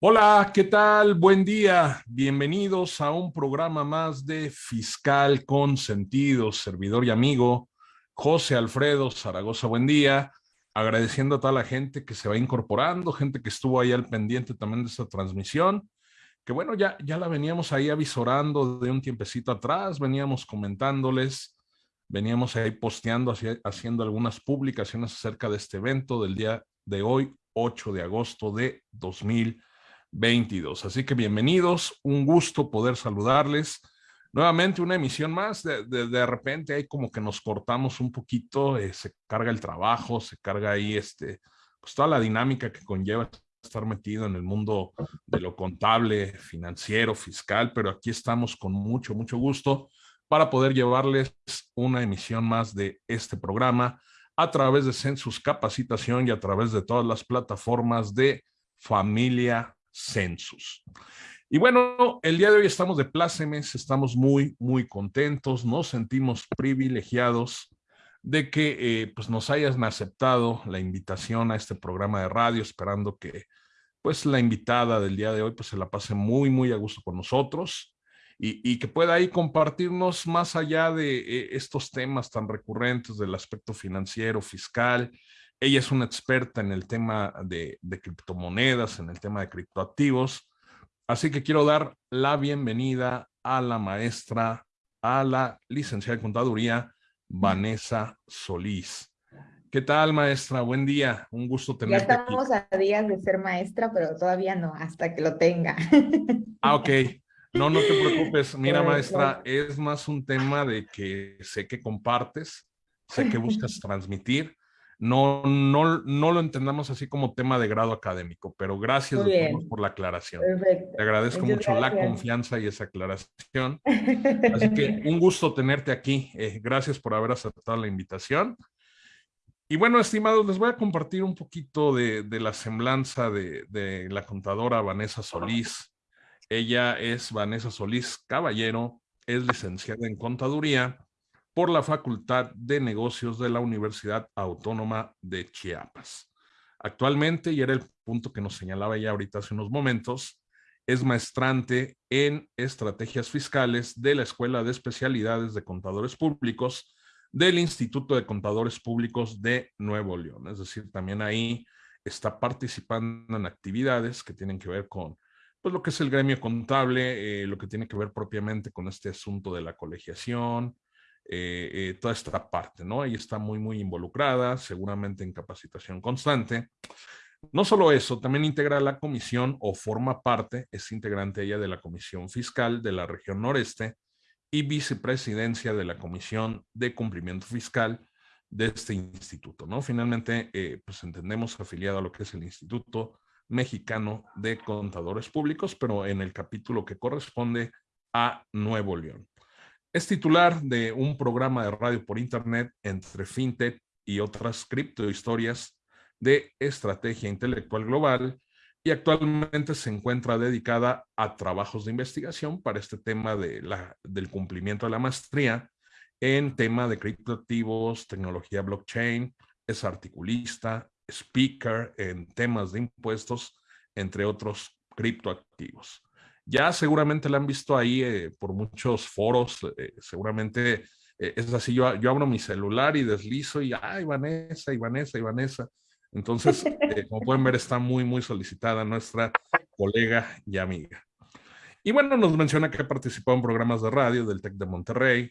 Hola, ¿qué tal? Buen día. Bienvenidos a un programa más de Fiscal con Sentido, servidor y amigo José Alfredo Zaragoza. Buen día. Agradeciendo a toda la gente que se va incorporando, gente que estuvo ahí al pendiente también de esta transmisión, que bueno, ya, ya la veníamos ahí avisorando de un tiempecito atrás, veníamos comentándoles, veníamos ahí posteando, haciendo algunas publicaciones acerca de este evento del día de hoy, 8 de agosto de 2020 22. Así que bienvenidos, un gusto poder saludarles. Nuevamente una emisión más, de, de, repente ahí como que nos cortamos un poquito, eh, se carga el trabajo, se carga ahí este, pues toda la dinámica que conlleva estar metido en el mundo de lo contable, financiero, fiscal, pero aquí estamos con mucho, mucho gusto para poder llevarles una emisión más de este programa a través de Census Capacitación y a través de todas las plataformas de Familia census. Y bueno, el día de hoy estamos de plácemes, estamos muy, muy contentos, nos sentimos privilegiados de que eh, pues nos hayan aceptado la invitación a este programa de radio, esperando que pues la invitada del día de hoy pues se la pase muy, muy a gusto con nosotros y, que pueda ahí compartirnos más allá de eh, estos temas tan recurrentes del aspecto financiero, fiscal, ella es una experta en el tema de, criptomonedas, en el tema de criptoactivos. Así que quiero dar la bienvenida a la maestra, a la licenciada en contaduría, Vanessa Solís. ¿Qué tal, maestra? Buen día. Un gusto tenerte Ya estamos a días de ser maestra, pero todavía no, hasta que lo tenga. Ah, ok. No, no te preocupes. Mira, maestra, es más un tema de que sé que compartes, sé que buscas transmitir no, no, no lo entendamos así como tema de grado académico, pero gracias por la aclaración. Te agradezco mucho la confianza y esa aclaración. Así que un gusto tenerte aquí. Eh, gracias por haber aceptado la invitación. Y bueno, estimados, les voy a compartir un poquito de, de la semblanza de, de la contadora Vanessa Solís. Ella es Vanessa Solís Caballero, es licenciada en contaduría por la Facultad de Negocios de la Universidad Autónoma de Chiapas. Actualmente, y era el punto que nos señalaba ya ahorita hace unos momentos, es maestrante en estrategias fiscales de la Escuela de Especialidades de Contadores Públicos del Instituto de Contadores Públicos de Nuevo León. Es decir, también ahí está participando en actividades que tienen que ver con pues, lo que es el gremio contable, eh, lo que tiene que ver propiamente con este asunto de la colegiación, eh, eh, toda esta parte, ¿no? Ella está muy, muy involucrada, seguramente en capacitación constante. No solo eso, también integra la comisión o forma parte, es integrante ella de la comisión fiscal de la región noreste y vicepresidencia de la comisión de cumplimiento fiscal de este instituto, ¿no? Finalmente, eh, pues entendemos afiliado a lo que es el Instituto Mexicano de Contadores Públicos, pero en el capítulo que corresponde a Nuevo León. Es titular de un programa de radio por internet entre FinTech y otras criptohistorias de estrategia intelectual global y actualmente se encuentra dedicada a trabajos de investigación para este tema de la, del cumplimiento de la maestría en tema de criptoactivos, tecnología blockchain, es articulista, speaker en temas de impuestos, entre otros criptoactivos. Ya seguramente la han visto ahí eh, por muchos foros, eh, seguramente eh, es así, yo, yo abro mi celular y deslizo y, ay, Vanessa, y Vanessa, y Vanessa. Entonces, como pueden ver, está muy, muy solicitada nuestra colega y amiga. Y bueno, nos menciona que ha participado en programas de radio del TEC de Monterrey,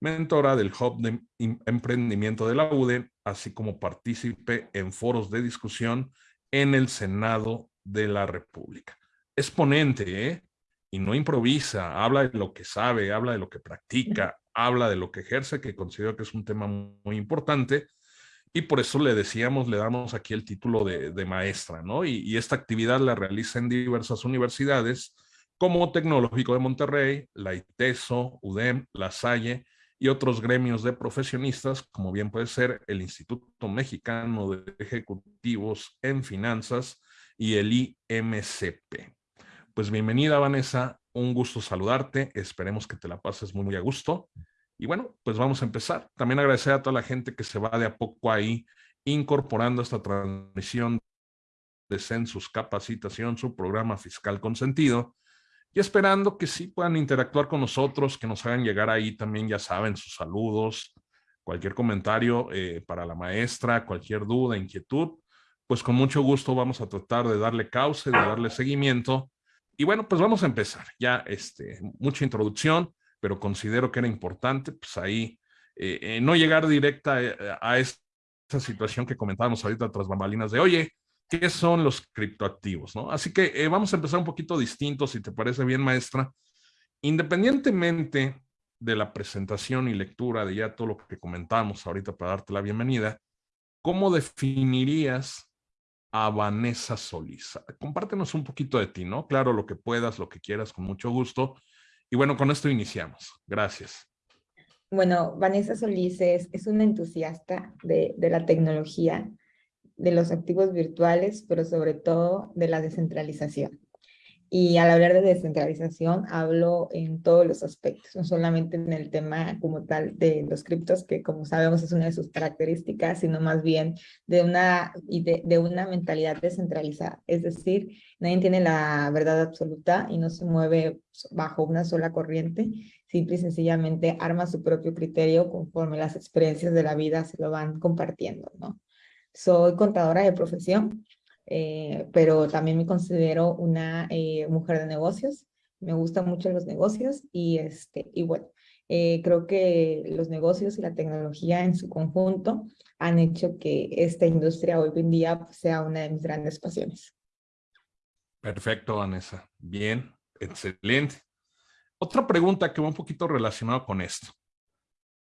mentora del Hub de Emprendimiento de la UDE, así como partícipe en foros de discusión en el Senado de la República. Es ponente, ¿eh? Y no improvisa, habla de lo que sabe, habla de lo que practica, habla de lo que ejerce, que considero que es un tema muy importante. Y por eso le decíamos, le damos aquí el título de, maestra, ¿no? Y, esta actividad la realiza en diversas universidades, como Tecnológico de Monterrey, la ITESO, UDEM, La Salle y otros gremios de profesionistas, como bien puede ser el Instituto Mexicano de Ejecutivos en Finanzas y el IMCP. Pues bienvenida, Vanessa. Un gusto saludarte. Esperemos que te la pases muy, muy a gusto. Y bueno, pues vamos a empezar. También agradecer a toda la gente que se va de a poco ahí incorporando esta transmisión de Census Capacitación, su programa fiscal consentido, y esperando que sí puedan interactuar con nosotros, que nos hagan llegar ahí también, ya saben, sus saludos, cualquier comentario eh, para la maestra, cualquier duda, inquietud, pues con mucho gusto vamos a tratar de darle cauce, de darle seguimiento. Y bueno, pues vamos a empezar. Ya este, mucha introducción, pero considero que era importante, pues ahí, eh, eh, no llegar directa a, esa situación que comentábamos ahorita tras bambalinas de, oye, ¿qué son los criptoactivos? ¿no? Así que vamos a empezar un poquito distinto, si te parece bien, maestra. Independientemente de la presentación y lectura de ya todo lo que comentamos ahorita para darte la bienvenida, ¿cómo definirías a Vanessa Solís? Compártenos un poquito de ti, ¿no? Claro, lo que puedas, lo que quieras, con mucho gusto. Y bueno, con esto iniciamos. Gracias. Bueno, Vanessa Solís es, es una entusiasta de, de la tecnología, de los activos virtuales, pero sobre todo de la descentralización. Y al hablar de descentralización, hablo en todos los aspectos, no solamente en el tema como tal de los criptos, que como sabemos es una de sus características, sino más bien de una, de, de una mentalidad descentralizada. Es decir, nadie tiene la verdad absoluta y no se mueve bajo una sola corriente, simple y sencillamente arma su propio criterio conforme las experiencias de la vida se lo van compartiendo, ¿no? Soy contadora de profesión, eh, pero también me considero una eh, mujer de negocios. Me gustan mucho los negocios y, este, y bueno, eh, creo que los negocios y la tecnología en su conjunto han hecho que esta industria hoy en día pues, sea una de mis grandes pasiones. Perfecto, Vanessa. Bien, excelente. Otra pregunta que va un poquito relacionada con esto.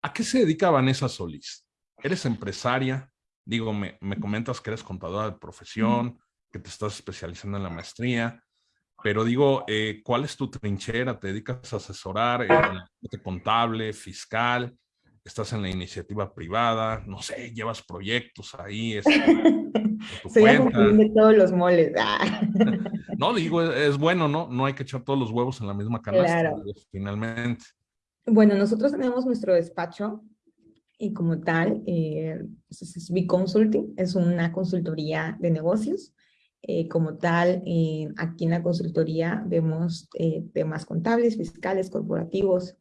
¿A qué se dedica Vanessa Solís? ¿Eres empresaria? Digo, me, comentas que eres contadora de profesión, que te estás especializando en la maestría, pero digo, eh, ¿cuál es tu trinchera? ¿Te dedicas a asesorar parte contable, fiscal? ¿Estás en la iniciativa privada? No sé, llevas proyectos ahí. Este, Soy de todos los moles. Ah. no, digo, es, bueno, ¿no? No hay que echar todos los huevos en la misma canasta, finalmente. Bueno, nosotros tenemos nuestro despacho y como tal, eh, es B-Consulting, es una consultoría de negocios. Eh, como tal, eh, aquí en la consultoría vemos eh, temas contables, fiscales, corporativos.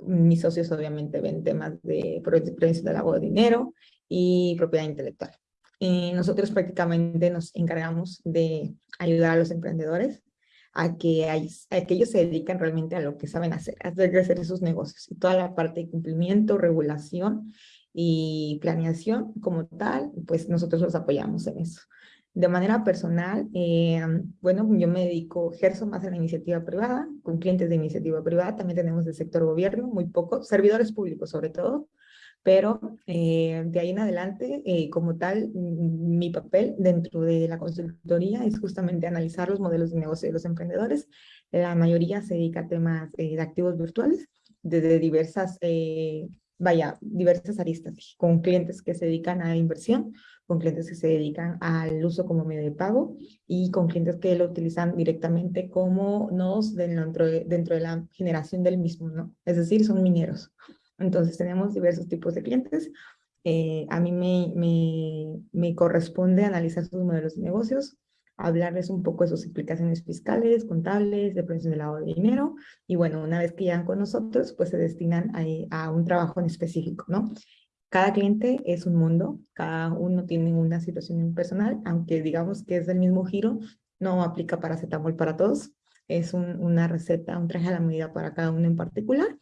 mis socios obviamente ven temas de prevención del lavado de dinero y propiedad intelectual. nosotros prácticamente nos encargamos de ayudar a los emprendedores a que, hay, ellos se dedican realmente a lo que saben hacer, a hacer crecer esos negocios. Y toda la parte de cumplimiento, regulación y planeación como tal, pues nosotros los apoyamos en eso. De manera personal, eh, bueno, yo me dedico, ejerzo más en la iniciativa privada, con clientes de iniciativa privada, también tenemos del sector gobierno, muy poco, servidores públicos sobre todo, pero eh, de ahí en adelante, eh, como tal, mi papel dentro de la consultoría es justamente analizar los modelos de negocio de los emprendedores. La mayoría se dedica a temas eh, de activos virtuales, desde diversas, vaya, diversas aristas, con clientes que se dedican a inversión, con clientes que se dedican al uso como medio de pago y con clientes que lo utilizan directamente como nodos dentro de, dentro de la generación del mismo, ¿no? Es decir, son mineros. Entonces tenemos diversos tipos de clientes. Eh, a mí me, me, me, corresponde analizar sus modelos de negocios, hablarles un poco de sus implicaciones fiscales, contables, de prevención del lavado de dinero. Y bueno, una vez que llegan con nosotros, pues se destinan a, a un trabajo en específico, ¿no? Cada cliente es un mundo, cada uno tiene una situación personal, aunque digamos que es del mismo giro, no aplica para paracetamol para todos. Es un, una receta, un traje a la medida para cada uno en particular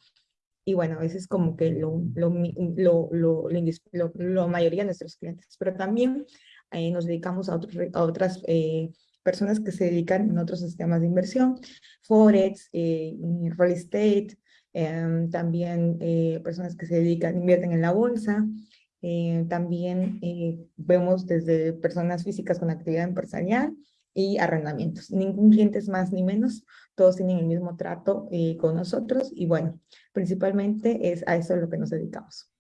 y bueno, a veces como que lo, lo, lo, lo, mayoría de nuestros clientes, pero también eh, nos dedicamos a, otros, a otras eh, personas que se dedican en otros sistemas de inversión, Forex, eh, real estate, em, también personas que se dedican, invierten en la bolsa, también vemos desde personas físicas con actividad empresarial y arrendamientos. Ningún cliente es más ni menos, todos tienen el mismo trato eh, con nosotros y bueno, principalmente es a eso lo que nos dedicamos.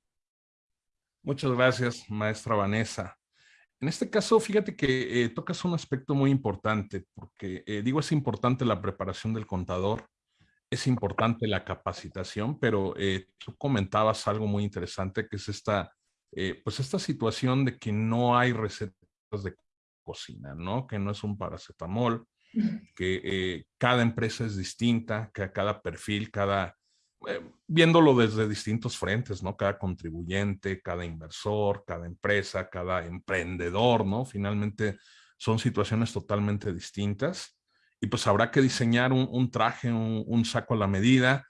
Muchas gracias, maestra Vanessa. En este caso, fíjate que eh, tocas un aspecto muy importante, porque eh, digo, es importante la preparación del contador, es importante la capacitación, pero tú comentabas algo muy interesante, que es esta, pues esta situación de que no hay recetas de cocina, ¿no? Que no es un paracetamol, que eh, cada empresa es distinta, que cada perfil, cada, eh, viéndolo desde distintos frentes, ¿no? Cada contribuyente, cada inversor, cada empresa, cada emprendedor, ¿no? Finalmente son situaciones totalmente distintas y pues habrá que diseñar un, traje, un, saco a la medida.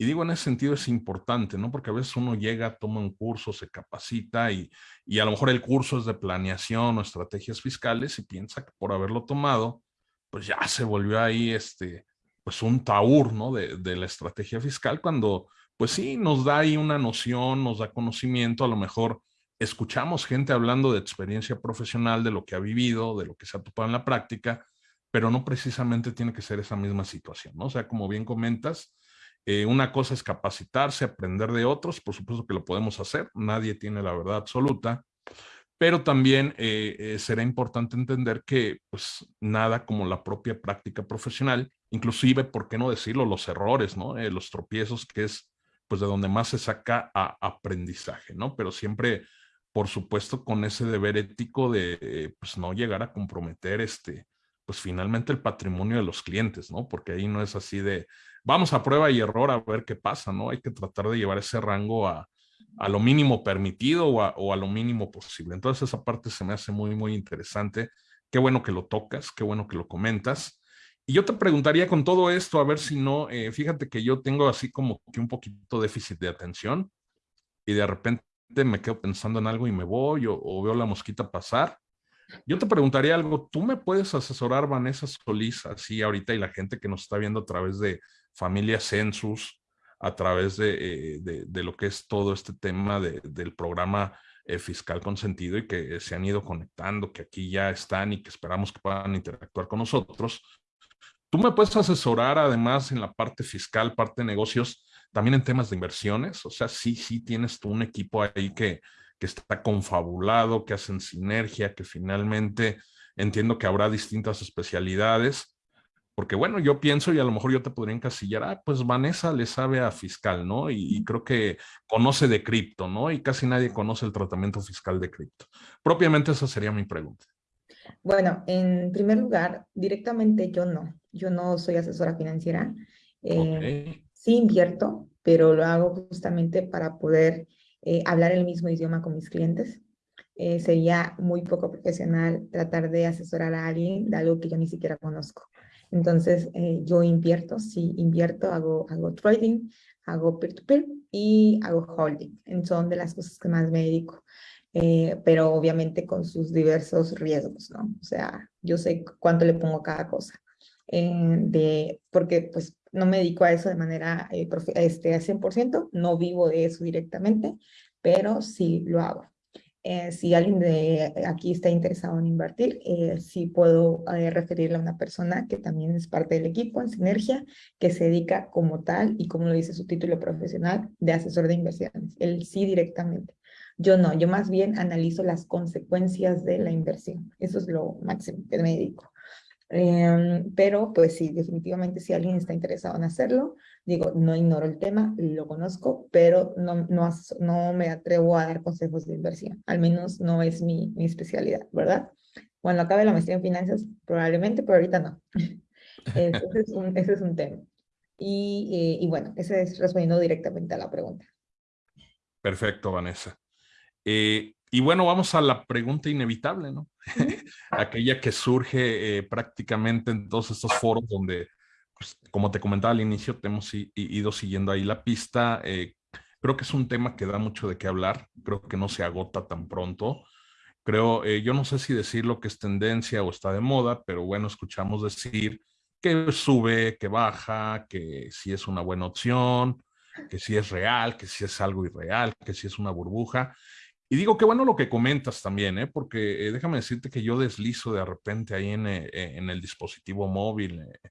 Y digo, en ese sentido es importante, ¿no? Porque a veces uno llega, toma un curso, se capacita y, y a lo mejor el curso es de planeación o estrategias fiscales y piensa que por haberlo tomado, pues ya se volvió ahí este, pues un taur, ¿no? De, de, la estrategia fiscal, cuando pues sí, nos da ahí una noción, nos da conocimiento, a lo mejor escuchamos gente hablando de experiencia profesional, de lo que ha vivido, de lo que se ha topado en la práctica, pero no precisamente tiene que ser esa misma situación, ¿no? O sea, como bien comentas, eh, una cosa es capacitarse, aprender de otros, por supuesto que lo podemos hacer, nadie tiene la verdad absoluta, pero también eh, eh, será importante entender que pues nada como la propia práctica profesional, inclusive, ¿por qué no decirlo? Los errores, ¿no? Los tropiezos, que es pues de donde más se saca a aprendizaje, ¿no? Pero siempre, por supuesto, con ese deber ético de pues no llegar a comprometer este, pues finalmente el patrimonio de los clientes, ¿no? Porque ahí no es así de, vamos a prueba y error a ver qué pasa, ¿no? Hay que tratar de llevar ese rango a, a lo mínimo permitido o a, lo mínimo posible. Entonces esa parte se me hace muy, muy interesante. Qué bueno que lo tocas, qué bueno que lo comentas. Y yo te preguntaría con todo esto, a ver si no, eh, fíjate que yo tengo así como que un poquito déficit de atención y de repente me quedo pensando en algo y me voy o, o veo la mosquita pasar. Yo te preguntaría algo, ¿tú me puedes asesorar, Vanessa Solís, así ahorita y la gente que nos está viendo a través de Familia Census, a través de, eh, de, lo que es todo este tema del programa eh, fiscal consentido y que se han ido conectando, que aquí ya están y que esperamos que puedan interactuar con nosotros. Tú me puedes asesorar además en la parte fiscal, parte de negocios, también en temas de inversiones. O sea, sí, sí tienes tú un equipo ahí que, que está confabulado, que hacen sinergia, que finalmente entiendo que habrá distintas especialidades porque bueno, yo pienso y a lo mejor yo te podría encasillar, ah, pues Vanessa le sabe a fiscal, ¿no? Y, creo que conoce de cripto, ¿no? Y casi nadie conoce el tratamiento fiscal de cripto. Propiamente esa sería mi pregunta. Bueno, en primer lugar, directamente yo no. Yo no soy asesora financiera. Eh, sí invierto, pero lo hago justamente para poder eh, hablar el mismo idioma con mis clientes. Eh, sería muy poco profesional tratar de asesorar a alguien de algo que yo ni siquiera conozco. Entonces, eh, yo invierto, sí, invierto, hago, hago trading, hago peer-to-peer y hago holding. Son de las cosas que más me dedico. Eh, pero obviamente con sus diversos riesgos, ¿no? O sea, yo sé cuánto le pongo a cada cosa. Eh, de, porque pues no me dedico a eso de manera este, a 100%, no vivo de eso directamente, pero sí lo hago. Eh, si alguien de aquí está interesado en invertir, eh, sí puedo eh, referirle a una persona que también es parte del equipo en Sinergia, que se dedica como tal, y como lo dice su título profesional, de asesor de inversiones. Él sí directamente. Yo no, yo más bien analizo las consecuencias de la inversión. Eso es lo máximo que me dedico. Em, pero pues sí, definitivamente si alguien está interesado en hacerlo, digo, no ignoro el tema, lo conozco, pero no, no, no me atrevo a dar consejos de inversión. Al menos no es mi, mi especialidad, ¿verdad? Cuando acabe la maestría en finanzas, probablemente, pero ahorita no. ese, es un, ese es un tema. Y, eh, y bueno, ese es respondiendo directamente a la pregunta. Perfecto, Vanessa. Eh, y bueno, vamos a la pregunta inevitable, ¿no? Aquella que surge eh, prácticamente en todos estos foros donde, pues, como te comentaba al inicio, te hemos ido siguiendo ahí la pista. Eh, creo que es un tema que da mucho de qué hablar. Creo que no se agota tan pronto. Creo, eh, yo no sé si decir lo que es tendencia o está de moda, pero bueno, escuchamos decir que sube, que baja, que si es una buena opción, que si es real, que si es algo irreal, que si es una burbuja. Y digo, qué bueno lo que comentas también, ¿eh? porque eh, déjame decirte que yo deslizo de repente ahí en, eh, en el dispositivo móvil, eh,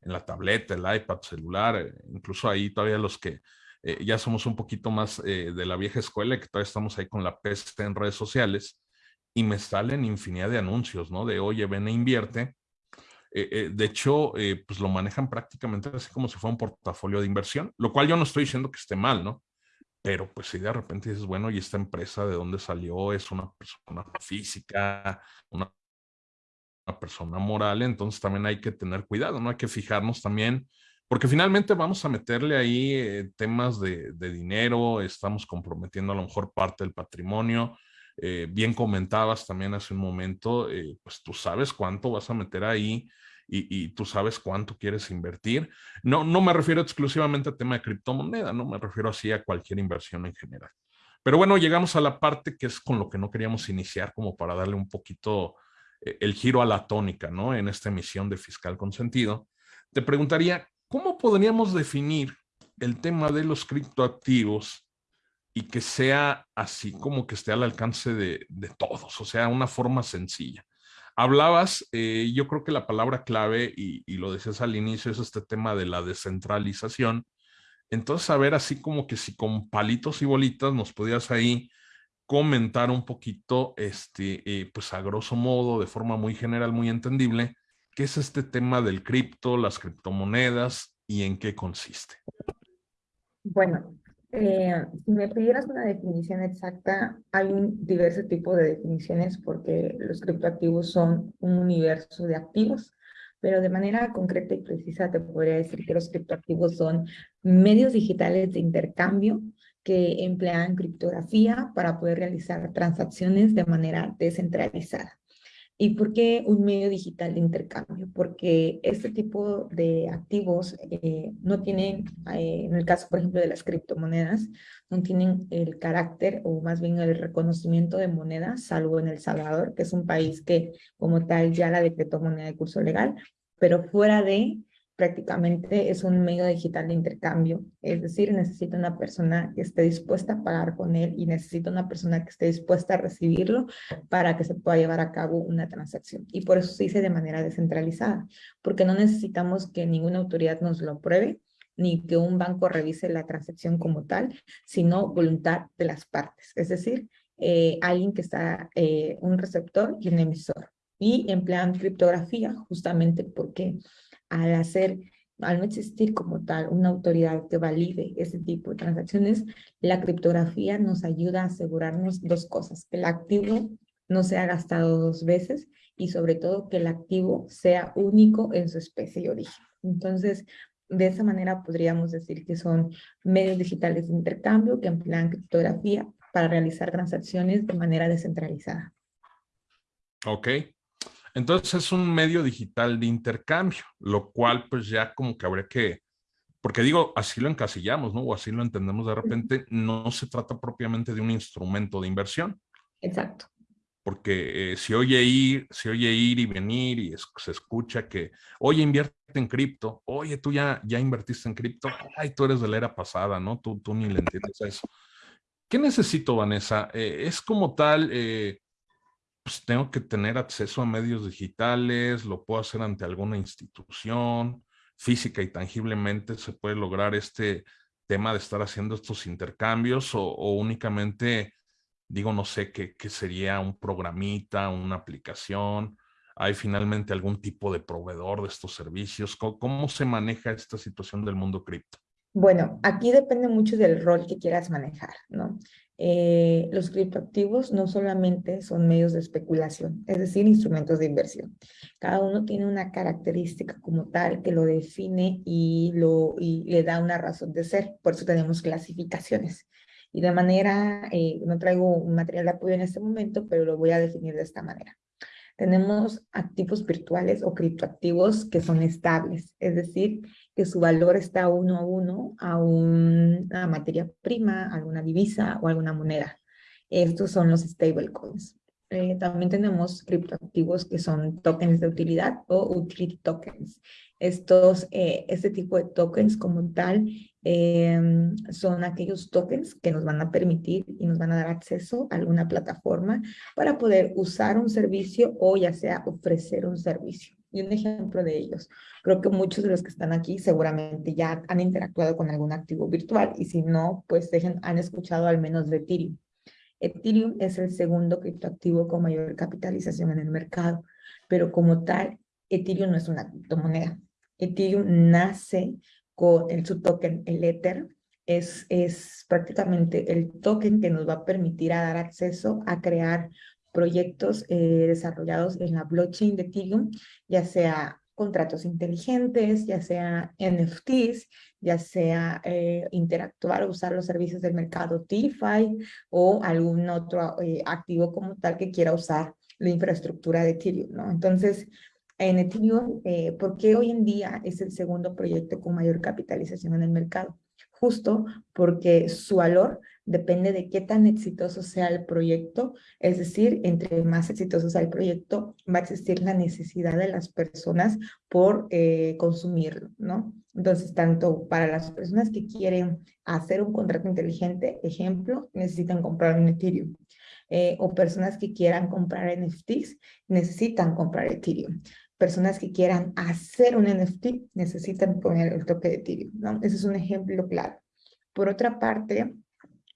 en la tableta, el iPad, celular, incluso ahí todavía los que ya somos un poquito más de la vieja escuela, que todavía estamos ahí con la peste en redes sociales, y me salen infinidad de anuncios, ¿no? De, oye, ven e invierte. de hecho, pues lo manejan prácticamente así como si fuera un portafolio de inversión, lo cual yo no estoy diciendo que esté mal, ¿no? Pero pues si de repente dices, bueno, ¿y esta empresa de dónde salió? ¿Es una persona física? ¿Una persona moral, entonces también hay que tener cuidado, ¿no? Hay que fijarnos también, porque finalmente vamos a meterle ahí eh, temas de, dinero, estamos comprometiendo a lo mejor parte del patrimonio. Eh, bien comentabas también hace un momento, eh, pues tú sabes cuánto vas a meter ahí y, tú sabes cuánto quieres invertir. No, no me refiero exclusivamente al tema de criptomoneda, no me refiero así a cualquier inversión en general. Pero bueno, llegamos a la parte que es con lo que no queríamos iniciar, como para darle un poquito eh, el giro a la tónica, ¿no? En esta emisión de Fiscal Consentido. Te preguntaría, ¿cómo podríamos definir el tema de los criptoactivos y que sea así como que esté al alcance de, todos, o sea, una forma sencilla? Hablabas, eh, yo creo que la palabra clave, y, lo decías al inicio, es este tema de la descentralización, entonces, a ver, así como que si con palitos y bolitas nos podías ahí comentar un poquito, este, eh, pues a grosso modo, de forma muy general, muy entendible, qué es este tema del cripto, las criptomonedas y en qué consiste. Bueno, eh, si me pidieras una definición exacta, hay un diverso tipo de definiciones porque los criptoactivos son un universo de activos pero de manera concreta y precisa te podría decir que los criptoactivos son medios digitales de intercambio que emplean criptografía para poder realizar transacciones de manera descentralizada. ¿Y por qué un medio digital de intercambio? Porque este tipo de activos eh, no tienen, eh, en el caso, por ejemplo, de las criptomonedas, no tienen el carácter o más bien el reconocimiento de moneda, salvo en El Salvador, que es un país que como tal ya la decretó moneda de curso legal, pero fuera de prácticamente es un medio digital de intercambio, es decir, necesita una persona que esté dispuesta a pagar con él y necesita una persona que esté dispuesta a recibirlo para que se pueda llevar a cabo una transacción. Y por eso se dice de manera descentralizada, porque no necesitamos que ninguna autoridad nos lo pruebe, ni que un banco revise la transacción como tal, sino voluntad de las partes, es decir, eh, alguien que está, eh, un receptor y un emisor. Y emplean criptografía justamente porque al hacer, al no existir como tal una autoridad que valide ese tipo de transacciones, la criptografía nos ayuda a asegurarnos dos cosas, que el activo no sea gastado dos veces y sobre todo que el activo sea único en su especie y origen. Entonces, de esa manera podríamos decir que son medios digitales de intercambio que emplean criptografía para realizar transacciones de manera descentralizada. Ok, entonces es un medio digital de intercambio, lo cual pues ya como que habría que, porque digo, así lo encasillamos, ¿no? O así lo entendemos de repente, no se trata propiamente de un instrumento de inversión. Exacto. Porque eh, si oye ir, si oye ir y venir y se escucha que, oye, invierte en cripto, oye, tú ya, ya invertiste en cripto, ay, tú eres de la era pasada, ¿no? Tú, tú ni le entiendes a eso. ¿Qué necesito, Vanessa? Eh, es como tal, eh, pues tengo que tener acceso a medios digitales, lo puedo hacer ante alguna institución, física y tangiblemente se puede lograr este tema de estar haciendo estos intercambios o, únicamente, digo, no sé, qué, sería un programita, una aplicación, hay finalmente algún tipo de proveedor de estos servicios, cómo se maneja esta situación del mundo cripto? Bueno, aquí depende mucho del rol que quieras manejar, ¿no? Eh, los criptoactivos no solamente son medios de especulación, es decir, instrumentos de inversión. Cada uno tiene una característica como tal que lo define y, le da una razón de ser. Por eso tenemos clasificaciones. Y de manera, eh, no traigo un material de apoyo en este momento, pero lo voy a definir de esta manera. Tenemos activos virtuales o criptoactivos que son estables, es decir, que su valor está uno a uno a una materia prima, alguna divisa o alguna moneda. Estos son los stablecoins. Eh, también tenemos criptoactivos que son tokens de utilidad o utility tokens. Estos, eh, este tipo de tokens como tal em, son aquellos tokens que nos van a permitir y nos van a dar acceso a alguna plataforma para poder usar un servicio o ya sea ofrecer un servicio. Y un ejemplo de ellos, creo que muchos de los que están aquí seguramente ya han interactuado con algún activo virtual y si no, pues dejen, han escuchado al menos de Ethereum. Ethereum es el segundo criptoactivo con mayor capitalización en el mercado, pero como tal, Ethereum no es una criptomoneda. Ethereum nace con el, su token, el Ether, es, es prácticamente el token que nos va a permitir a dar acceso a crear proyectos eh, desarrollados en la blockchain de Ethereum, ya sea contratos inteligentes, ya sea NFTs, ya sea eh, interactuar o usar los servicios del mercado DeFi o algún otro eh, activo como tal que quiera usar la infraestructura de Ethereum, ¿no? Entonces, en Ethereum, eh, ¿por qué hoy en día es el segundo proyecto con mayor capitalización en el mercado? Justo porque su valor depende de qué tan exitoso sea el proyecto, es decir, entre más exitoso sea el proyecto, va a existir la necesidad de las personas por eh, consumirlo, ¿no? Entonces, tanto para las personas que quieren hacer un contrato inteligente, ejemplo, necesitan comprar un Ethereum. Eh, o personas que quieran comprar NFTs, necesitan comprar Ethereum. Personas que quieran hacer un NFT, necesitan poner el toque de Ethereum, ¿no? Ese es un ejemplo claro. Por otra parte,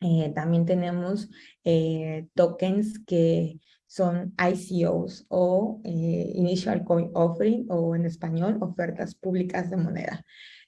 eh, también tenemos eh, tokens que son ICOs o eh, Initial Coin Offering o en español ofertas públicas de moneda.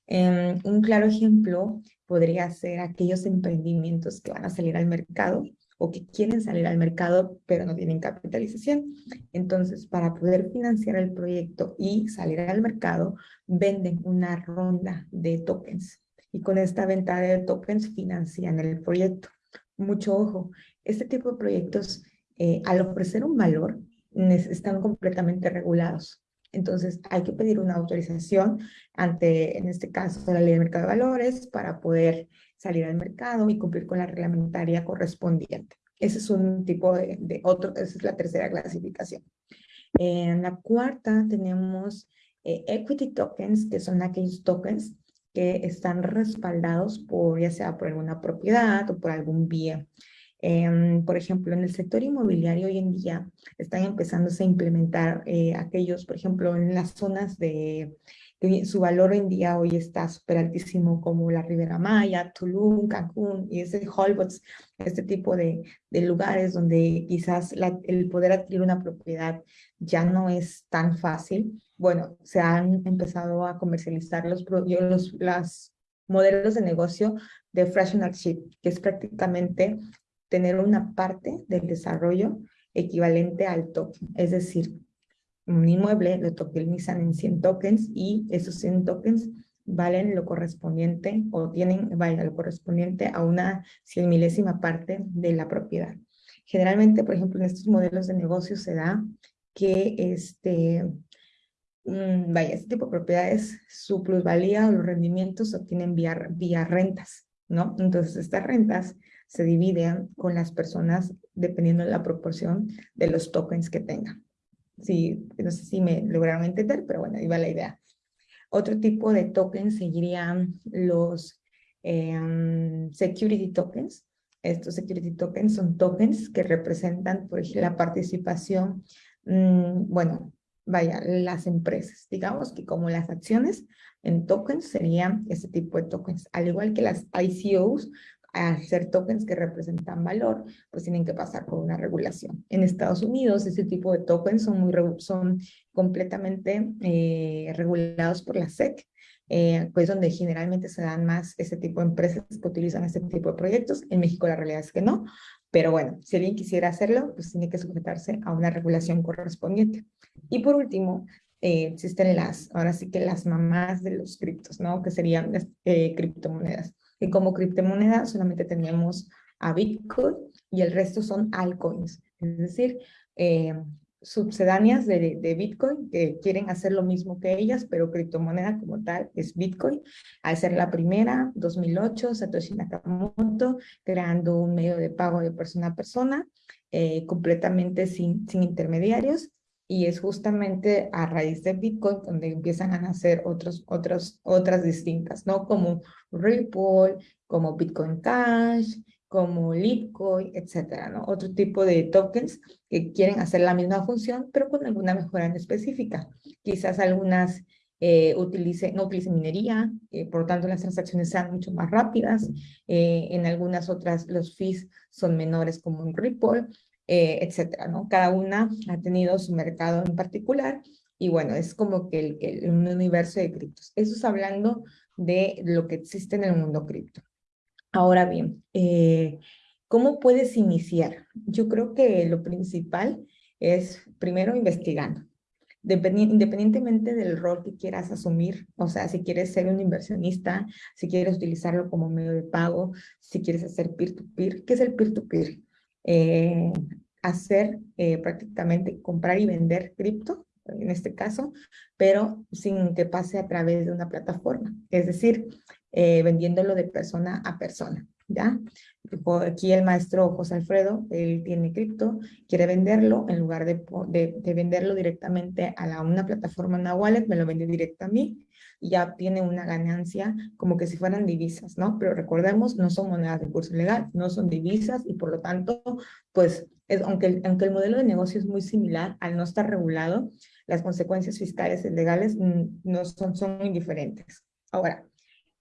Em, un claro ejemplo podría ser aquellos emprendimientos que van a salir al mercado o que quieren salir al mercado pero no tienen capitalización. Entonces, para poder financiar el proyecto y salir al mercado, venden una ronda de tokens y con esta venta de tokens financian el proyecto. Mucho ojo, este tipo de proyectos eh, al ofrecer un valor están completamente regulados. Entonces hay que pedir una autorización ante, en este caso, la ley de mercado de valores para poder salir al mercado y cumplir con la reglamentaria correspondiente. Ese es un tipo de, de otro, esa es la tercera clasificación. En la cuarta tenemos eh, equity tokens, que son aquellos tokens que están respaldados por, ya sea por alguna propiedad o por algún bien. Em, por ejemplo, en el sector inmobiliario hoy en día están empezándose a implementar eh, aquellos, por ejemplo, en las zonas de su valor en día hoy está súper altísimo como la Ribera Maya, Tulum, Cancún y ese Holbox, este tipo de, lugares donde quizás el poder adquirir una propiedad ya no es tan fácil bueno, se han empezado a comercializar los, los modelos de negocio de fractional ship, que es prácticamente tener una parte del desarrollo equivalente al token. Es decir, un inmueble lo tokenizan en 100 tokens y esos 100 tokens valen lo correspondiente o tienen valen lo correspondiente a una cien milésima parte de la propiedad. Generalmente, por ejemplo, en estos modelos de negocio se da que este, Mm, vaya, este tipo de propiedades, su plusvalía o los rendimientos se obtienen vía, vía rentas, ¿no? Entonces estas rentas se dividen con las personas dependiendo de la proporción de los tokens que tengan. Sí, no sé si me lograron entender, pero bueno, va la idea. Otro tipo de tokens seguirían los em, security tokens. Estos security tokens son tokens que representan, por ejemplo, la participación, mm, bueno, vaya, las empresas. Digamos que como las acciones en tokens serían ese tipo de tokens. Al igual que las ICOs, al ser tokens que representan valor, pues tienen que pasar por una regulación. En Estados Unidos, ese tipo de tokens son, muy, son completamente eh, regulados por la SEC, eh, pues donde generalmente se dan más ese tipo de empresas que utilizan este tipo de proyectos. En México la realidad es que no, pero bueno, si alguien quisiera hacerlo, pues tiene que sujetarse a una regulación correspondiente. Y por último, eh, existen las, ahora sí que las mamás de los criptos, ¿no? Que serían eh, criptomonedas. Y como criptomonedas solamente tenemos a Bitcoin y el resto son altcoins. Es decir, eh, subsedáneas de, de, Bitcoin que quieren hacer lo mismo que ellas, pero criptomoneda como tal es Bitcoin. Al ser la primera, 2008, Satoshi Nakamoto, creando un medio de pago de persona a persona, eh, completamente sin, sin intermediarios, y es justamente a raíz de Bitcoin donde empiezan a nacer otros, otros, otras distintas, ¿no? Como Ripple, como Bitcoin Cash, como Litecoin, etcétera, ¿no? Otro tipo de tokens que quieren hacer la misma función, pero con alguna mejora en específica. Quizás algunas eh, utilicen, no utilicen minería, eh, por tanto las transacciones sean mucho más rápidas. Eh, en algunas otras los fees son menores como en Ripple, eh, etcétera, ¿no? Cada una ha tenido su mercado en particular y bueno, es como que, el, el un universo de criptos. Eso es hablando de lo que existe en el mundo cripto. Ahora bien, eh, ¿Cómo puedes iniciar? Yo creo que lo principal es primero investigando. Independientemente del rol que quieras asumir, o sea, si quieres ser un inversionista, si quieres utilizarlo como medio de pago, si quieres hacer peer-to-peer, ¿qué es el peer-to-peer? Eh, hacer eh, prácticamente comprar y vender cripto, en este caso, pero sin que pase a través de una plataforma, es decir, eh, vendiéndolo de persona a persona. ¿Ya? Aquí el maestro José Alfredo, él tiene cripto, quiere venderlo, en lugar de, de, venderlo directamente a la, una plataforma, una wallet, me lo vende directo a mí, y ya tiene una ganancia como que si fueran divisas, ¿no? Pero recordemos, no son monedas de curso legal, no son divisas, y por lo tanto, pues, es, aunque, el, aunque el modelo de negocio es muy similar, al no estar regulado, las consecuencias fiscales y legales mm, no son, son indiferentes. Ahora,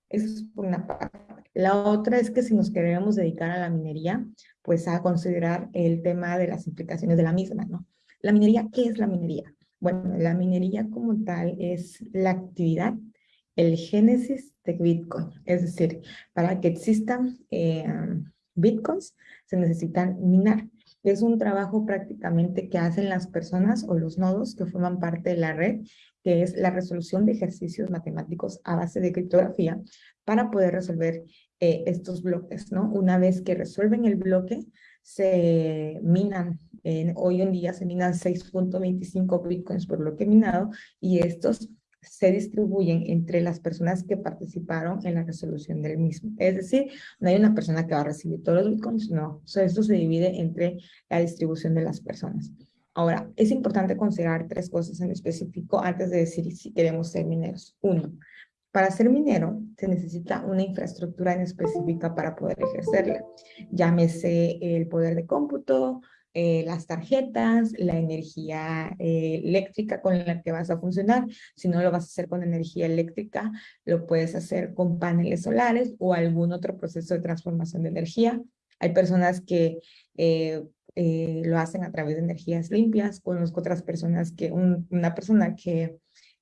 eso es por una parte. La otra es que si nos queremos dedicar a la minería, pues a considerar el tema de las implicaciones de la misma, ¿no? La minería, ¿qué es la minería? Bueno, la minería como tal es la actividad, el génesis de Bitcoin. Es decir, para que existan eh, Bitcoins se necesitan minar. Es un trabajo prácticamente que hacen las personas o los nodos que forman parte de la red que es la resolución de ejercicios matemáticos a base de criptografía para poder resolver eh, estos bloques, ¿no? Una vez que resuelven el bloque, se minan, hoy en día se minan 6.25 bitcoins por bloque minado y estos se distribuyen entre las personas que participaron en la resolución del mismo. Es decir, no hay una persona que va a recibir todos los bitcoins, no. O sea, esto se divide entre la distribución de las personas. Ahora, es importante considerar tres cosas en específico antes de decir si queremos ser mineros. Uno, para ser minero se necesita una infraestructura en específica para poder ejercerla. Llámese el poder de cómputo, eh, las tarjetas, la energía eh, eléctrica con la que vas a funcionar. Si no lo vas a hacer con energía eléctrica, lo puedes hacer con paneles solares o algún otro proceso de transformación de energía. Hay personas que eh, lo hacen a través de energías limpias. Conozco otras personas que, una persona que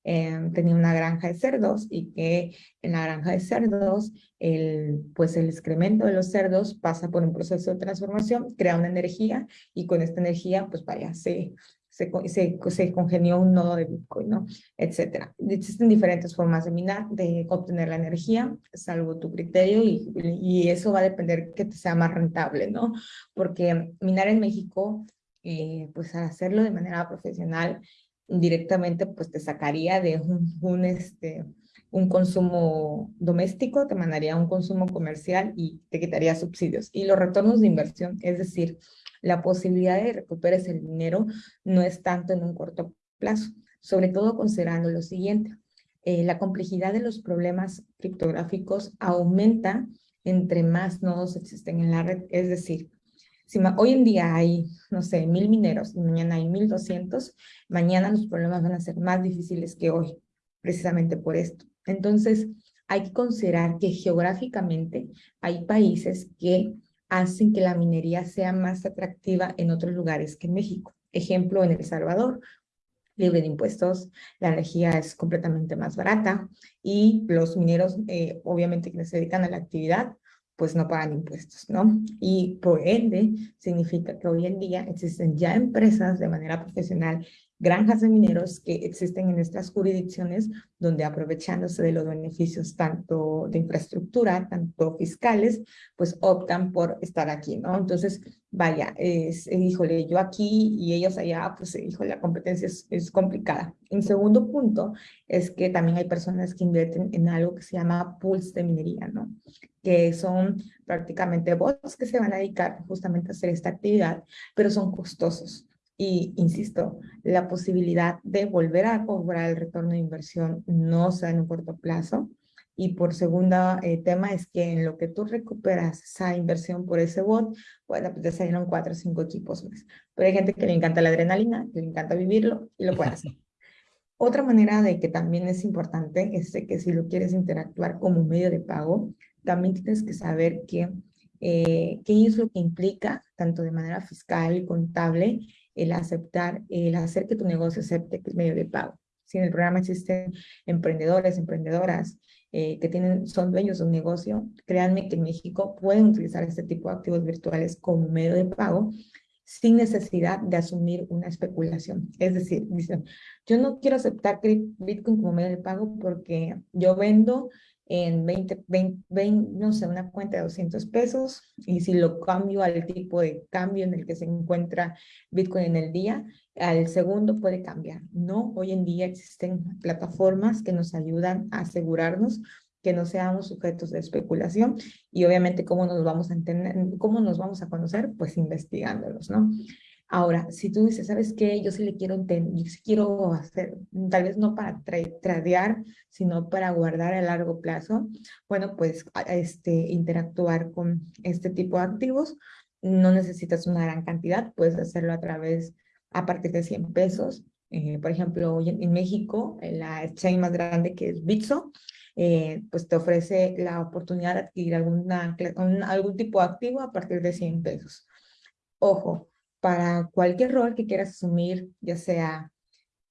em, tenía una granja de cerdos y que en la granja de cerdos, el, pues el excremento de los cerdos pasa por un proceso de transformación, crea una energía y con esta energía, pues vaya, se, se, se, congenió un nodo de Bitcoin, ¿no? Etcétera. Existen diferentes formas de minar, de obtener la energía, salvo tu criterio, y, y eso va a depender que te sea más rentable, ¿no? Porque minar en México, eh, pues al hacerlo de manera profesional, directamente, pues te sacaría de un, este, un consumo doméstico, te mandaría a un consumo comercial y te quitaría subsidios. Y los retornos de inversión, es decir, la posibilidad de recuperar ese dinero no es tanto en un corto plazo, sobre todo considerando lo siguiente. Eh, la complejidad de los problemas criptográficos aumenta entre más nodos existen en la red. Es decir, si hoy en día hay, no sé, mil mineros y mañana hay mil doscientos, mañana los problemas van a ser más difíciles que hoy, precisamente por esto. Entonces, hay que considerar que geográficamente hay países que hacen que la minería sea más atractiva en otros lugares que en México. Ejemplo, en El Salvador, libre de impuestos, la energía es completamente más barata y los mineros, eh, obviamente que se dedican a la actividad, pues no pagan impuestos, ¿no? Y por ende, significa que hoy en día existen ya empresas de manera profesional granjas de mineros que existen en estas jurisdicciones donde aprovechándose de los beneficios tanto de infraestructura, tanto fiscales, pues optan por estar aquí, ¿no? Entonces, vaya, es, híjole, yo aquí y ellos allá, pues, híjole, la competencia es, es complicada. En segundo punto, es que también hay personas que invierten en algo que se llama pools de minería, ¿no? Que son prácticamente bots que se van a dedicar justamente a hacer esta actividad, pero son costosos. Y insisto, la posibilidad de volver a cobrar el retorno de inversión no se da en un corto plazo. Y por segundo eh, tema es que en lo que tú recuperas esa inversión por ese bot, bueno, pues te salieron cuatro o cinco equipos más. Pero hay gente que le encanta la adrenalina, que le encanta vivirlo y lo puede hacer. Otra manera de que también es importante es que si lo quieres interactuar como medio de pago, también tienes que saber que, eh, qué es lo que implica, tanto de manera fiscal y contable, el aceptar, el hacer que tu negocio acepte que es medio de pago. Si en el programa existen emprendedores, emprendedoras, eh, que tienen, son dueños de un negocio, créanme que en México pueden utilizar este tipo de activos virtuales como medio de pago sin necesidad de asumir una especulación. Es decir, dicen, yo no quiero aceptar Bitcoin como medio de pago porque yo vendo en 20, 20, no sé, una cuenta de 200 pesos y si lo cambio al tipo de cambio en el que se encuentra Bitcoin en el día, al segundo puede cambiar. No, hoy en día existen plataformas que nos ayudan a asegurarnos que no seamos sujetos de especulación y obviamente cómo nos vamos a entender, cómo nos vamos a conocer, pues investigándolos, ¿no? Ahora, si tú dices, ¿sabes qué? Yo sí le quiero yo sí quiero hacer, tal vez no para tradear, sino para guardar a largo plazo, bueno, pues este, interactuar con este tipo de activos, no necesitas una gran cantidad, puedes hacerlo a través, a partir de 100 pesos. Eh, por ejemplo, en, en México, la chain más grande que es Bitso, eh, pues te ofrece la oportunidad de adquirir alguna, algún tipo de activo a partir de 100 pesos. Ojo, para cualquier rol que quieras asumir, ya sea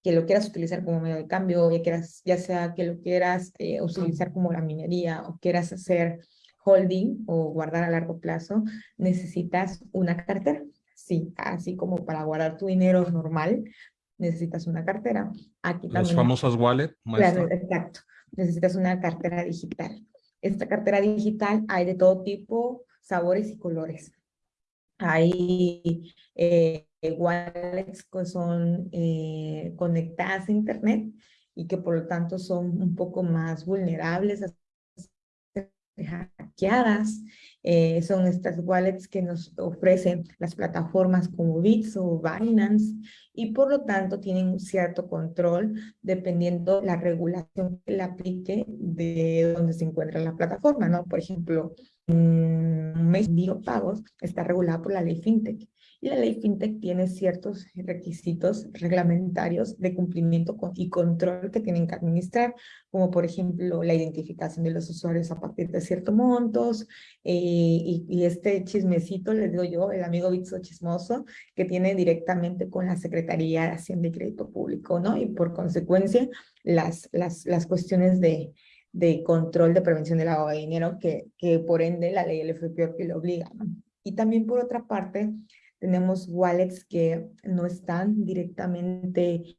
que lo quieras utilizar como medio de cambio, ya, quieras, ya sea que lo quieras eh, utilizar como la minería o quieras hacer holding o guardar a largo plazo, necesitas una cartera. Sí, así como para guardar tu dinero normal, necesitas una cartera. Aquí Las famosas wallet. Claro, exacto necesitas una cartera digital. Esta cartera digital hay de todo tipo, sabores y colores. Hay eh, wallets que son eh, conectadas a internet y que por lo tanto son un poco más vulnerables a hackeadas. Eh, son estas wallets que nos ofrecen las plataformas como Bits o Binance y por lo tanto tienen un cierto control dependiendo la regulación que le aplique de donde se encuentra la plataforma, ¿no? Por ejemplo, un mes de pagos está regulado por la ley FinTech y la ley FinTech tiene ciertos requisitos reglamentarios de cumplimiento y control que tienen que administrar, como por ejemplo la identificación de los usuarios a partir de ciertos montos, eh, y, este chismecito, les digo yo, el amigo Bitso chismoso, que tiene directamente con la Secretaría de Hacienda y Crédito Público, ¿no? Y por consecuencia, las, las, las cuestiones de, de control de prevención del lavado de dinero que, que por ende la ley del FPO lo obliga. Y también por otra parte, tenemos wallets que no están directamente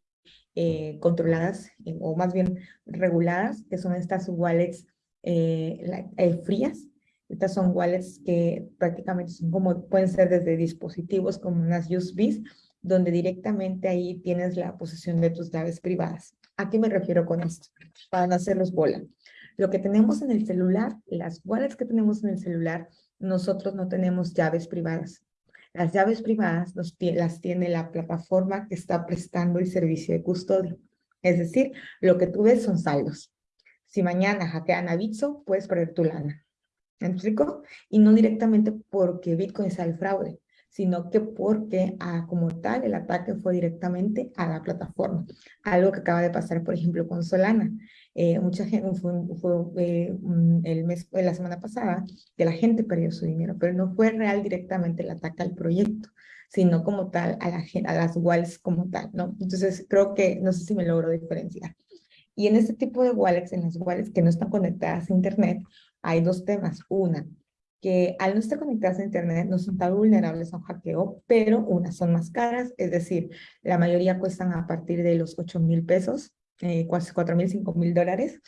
eh, controladas eh, o más bien reguladas, que son estas wallets eh, frías. Estas son wallets que prácticamente son como, pueden ser desde dispositivos como unas USBs, donde directamente ahí tienes la posesión de tus llaves privadas. ¿A qué me refiero con esto? Para no hacerlos bola. Lo que tenemos en el celular, las wallets que tenemos en el celular, nosotros no tenemos llaves privadas. Las llaves privadas las tiene la plataforma que está prestando el servicio de custodia. Es decir, lo que tú ves son saldos. Si mañana hackean a Bitso, puedes perder tu lana. ¿Me explico? Y no directamente porque Bitcoin sea el fraude, sino que porque ah, como tal el ataque fue directamente a la plataforma. Algo que acaba de pasar, por ejemplo, con Solana. Eh, mucha gente, fue, eh, el mes, la semana pasada, que la gente perdió su dinero, pero no fue real directamente el ataque al proyecto, sino como tal a, la, a las wallets como tal, ¿no? Entonces creo que, no sé si me logro diferenciar. Y en este tipo de wallets, en las wallets que no están conectadas a internet, hay dos temas. Una, que al no estar conectadas a internet no son tan vulnerables a un hackeo, pero unas son más caras, es decir, la mayoría cuestan a partir de los 8 mil pesos, eh, 4 mil, 5 mil dólares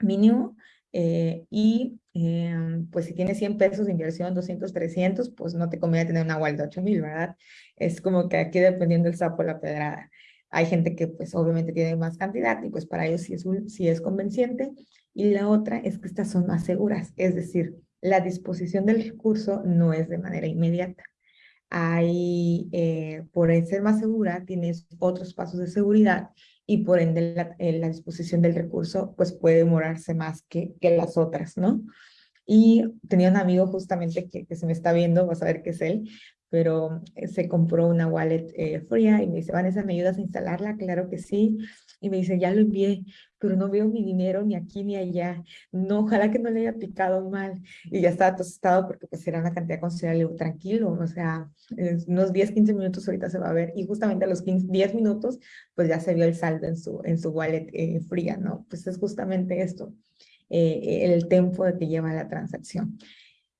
mínimo. Eh, y eh, pues si tienes 100 pesos de inversión, 200, 300, pues no te conviene tener una wallet de 8 mil, ¿verdad? Es como que aquí dependiendo el sapo la pedrada. Hay gente que pues obviamente tiene más cantidad y pues para ellos sí es, sí es convenciente. Y la otra es que estas son más seguras, es decir, la disposición del recurso no es de manera inmediata. Hay, eh, por ser más segura, tienes otros pasos de seguridad y por ende la, eh, la, disposición del recurso pues puede demorarse más que, que las otras, ¿no? Y tenía un amigo justamente que, se me está viendo, vas a ver que es él, pero eh, se compró una wallet fría y me dice, Vanessa, ¿me ayudas a instalarla? Claro que sí. Y me dice, ya lo envié, pero no veo mi dinero ni aquí ni allá. No, ojalá que no le haya picado mal. Y ya estaba tostado porque pues era una cantidad considerable, tranquilo, o sea, unos 10, 15 minutos ahorita se va a ver. Y justamente a los 15, 10 minutos, pues ya se vio el saldo en su, en su wallet eh, fría, ¿no? Pues es justamente esto. eh, el tiempo que lleva la transacción.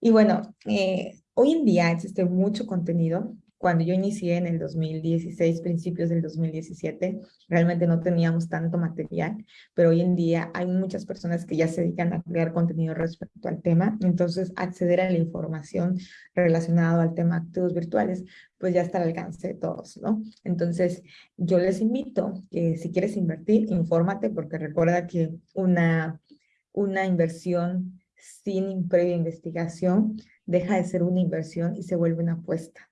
Y bueno, eh, hoy en día existe mucho contenido cuando yo inicié en el 2016, principios del 2017, realmente no teníamos tanto material, pero hoy en día hay muchas personas que ya se dedican a crear contenido respecto al tema, entonces acceder a la información relacionada al tema activos virtuales, pues ya está al alcance de todos, ¿no? Entonces, yo les invito que si quieres invertir, infórmate, porque recuerda que una, una inversión sin previa investigación deja de ser una inversión y se vuelve una apuesta.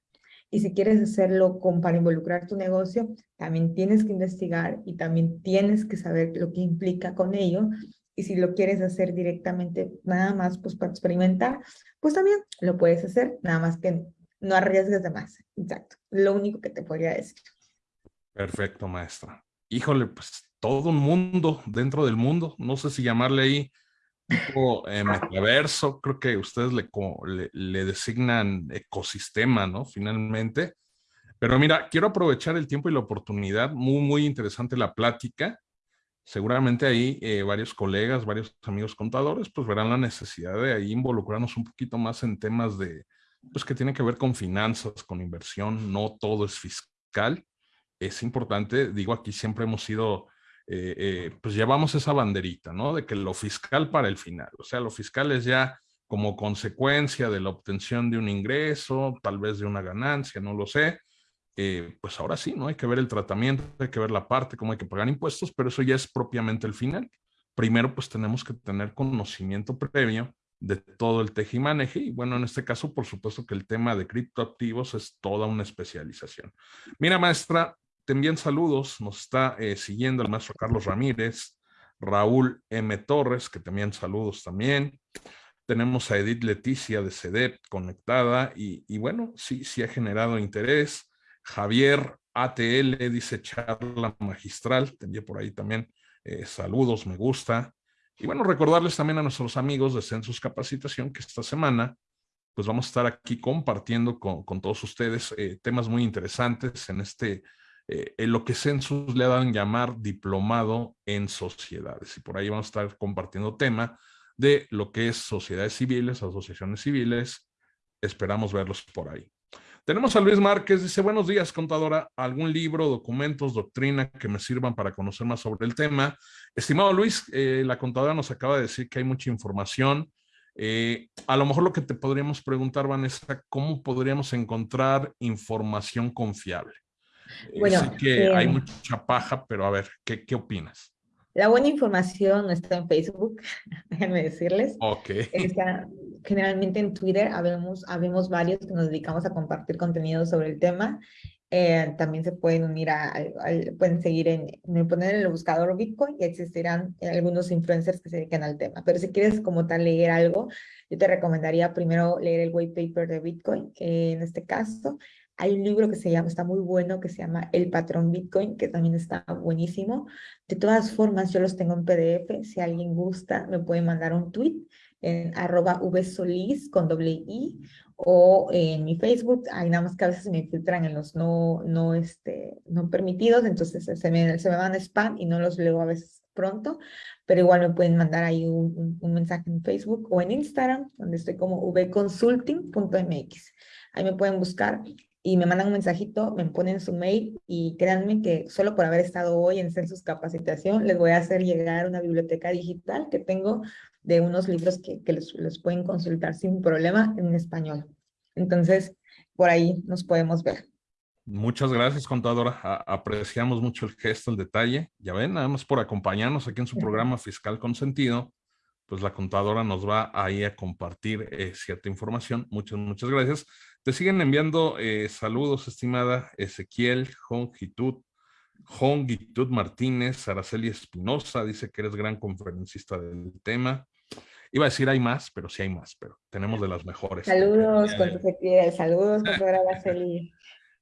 Y si quieres hacerlo con, para involucrar tu negocio, también tienes que investigar y también tienes que saber lo que implica con ello. Y si lo quieres hacer directamente, nada más pues para experimentar, pues también lo puedes hacer, nada más que no arriesgues de más. Exacto. Lo único que te podría decir. Perfecto, maestra. Híjole, pues todo un mundo dentro del mundo. No sé si llamarle ahí tipo eh, metaverso, creo que ustedes le, le, designan ecosistema, ¿no? Finalmente. Pero mira, quiero aprovechar el tiempo y la oportunidad, muy, muy interesante la plática. Seguramente ahí eh, varios colegas, varios amigos contadores, pues verán la necesidad de ahí involucrarnos un poquito más en temas de, pues que tiene que ver con finanzas, con inversión, no todo es fiscal. Es importante, digo, aquí siempre hemos sido eh, eh, pues llevamos esa banderita, ¿no? De que lo fiscal para el final, o sea, lo fiscal es ya como consecuencia de la obtención de un ingreso, tal vez de una ganancia, no lo sé, eh, pues ahora sí, ¿no? Hay que ver el tratamiento, hay que ver la parte, cómo hay que pagar impuestos, pero eso ya es propiamente el final. Primero, pues tenemos que tener conocimiento previo de todo el tejimaneje y bueno, en este caso, por supuesto que el tema de criptoactivos es toda una especialización. Mira, maestra, te envían saludos, nos está eh, siguiendo el maestro Carlos Ramírez, Raúl M. Torres, que te envían saludos también. Tenemos a Edith Leticia de CEDEP conectada y, bueno, sí, sí ha generado interés. Javier ATL dice charla magistral, te envié por ahí también eh, saludos, me gusta. Y bueno, recordarles también a nuestros amigos de Census Capacitación que esta semana pues vamos a estar aquí compartiendo con, todos ustedes eh, temas muy interesantes en este eh, en lo que Census le dan llamar diplomado en sociedades. Y por ahí vamos a estar compartiendo tema de lo que es sociedades civiles, asociaciones civiles. Esperamos verlos por ahí. Tenemos a Luis Márquez, dice, buenos días, contadora. ¿Algún libro, documentos, doctrina que me sirvan para conocer más sobre el tema? Estimado Luis, eh, la contadora nos acaba de decir que hay mucha información. Eh, a lo mejor lo que te podríamos preguntar, Vanessa, ¿cómo podríamos encontrar información confiable? Eh, bueno, que hay eh, mucha paja, pero a ver, ¿qué, ¿qué opinas? La buena información está en Facebook, déjenme decirles. Ok. Está, generalmente en Twitter habemos, habemos varios que nos dedicamos a compartir contenido sobre el tema. Eh, también se pueden unir a, pueden seguir en, en, poner en el buscador Bitcoin y existirán algunos influencers que se dedican al tema. Pero si quieres como tal leer algo, yo te recomendaría primero leer el white paper de Bitcoin, en este caso, hay un libro que se llama, está muy bueno, que se llama El Patrón Bitcoin, que también está buenísimo. De todas formas, yo los tengo en PDF. Si alguien gusta, me puede mandar un tweet en arroba con doble i o en mi Facebook. Hay nada más que a veces me filtran en los no, no, este, no permitidos, entonces se me, se me van spam y no los leo a veces pronto, pero igual me pueden mandar ahí un, un mensaje en Facebook o en Instagram, donde estoy como vconsulting.mx. Ahí me pueden buscar y me mandan un mensajito, me ponen su mail y créanme que solo por haber estado hoy en Census Capacitación les voy a hacer llegar una biblioteca digital que tengo de unos libros que, que les, pueden consultar sin problema en español. Entonces, por ahí nos podemos ver. Muchas gracias, contadora. apreciamos mucho el gesto, el detalle. Ya ven, nada más por acompañarnos aquí en su programa Fiscal con Sentido, pues la contadora nos va ahí a compartir eh, cierta información. Muchas, muchas gracias. Te siguen enviando eh, saludos, estimada Ezequiel, Jongitud, Jongitud Martínez, Araceli Espinosa, dice que eres gran conferencista del tema. Iba a decir hay más, pero sí hay más, pero tenemos de las mejores. Saludos, con saludos, Araceli.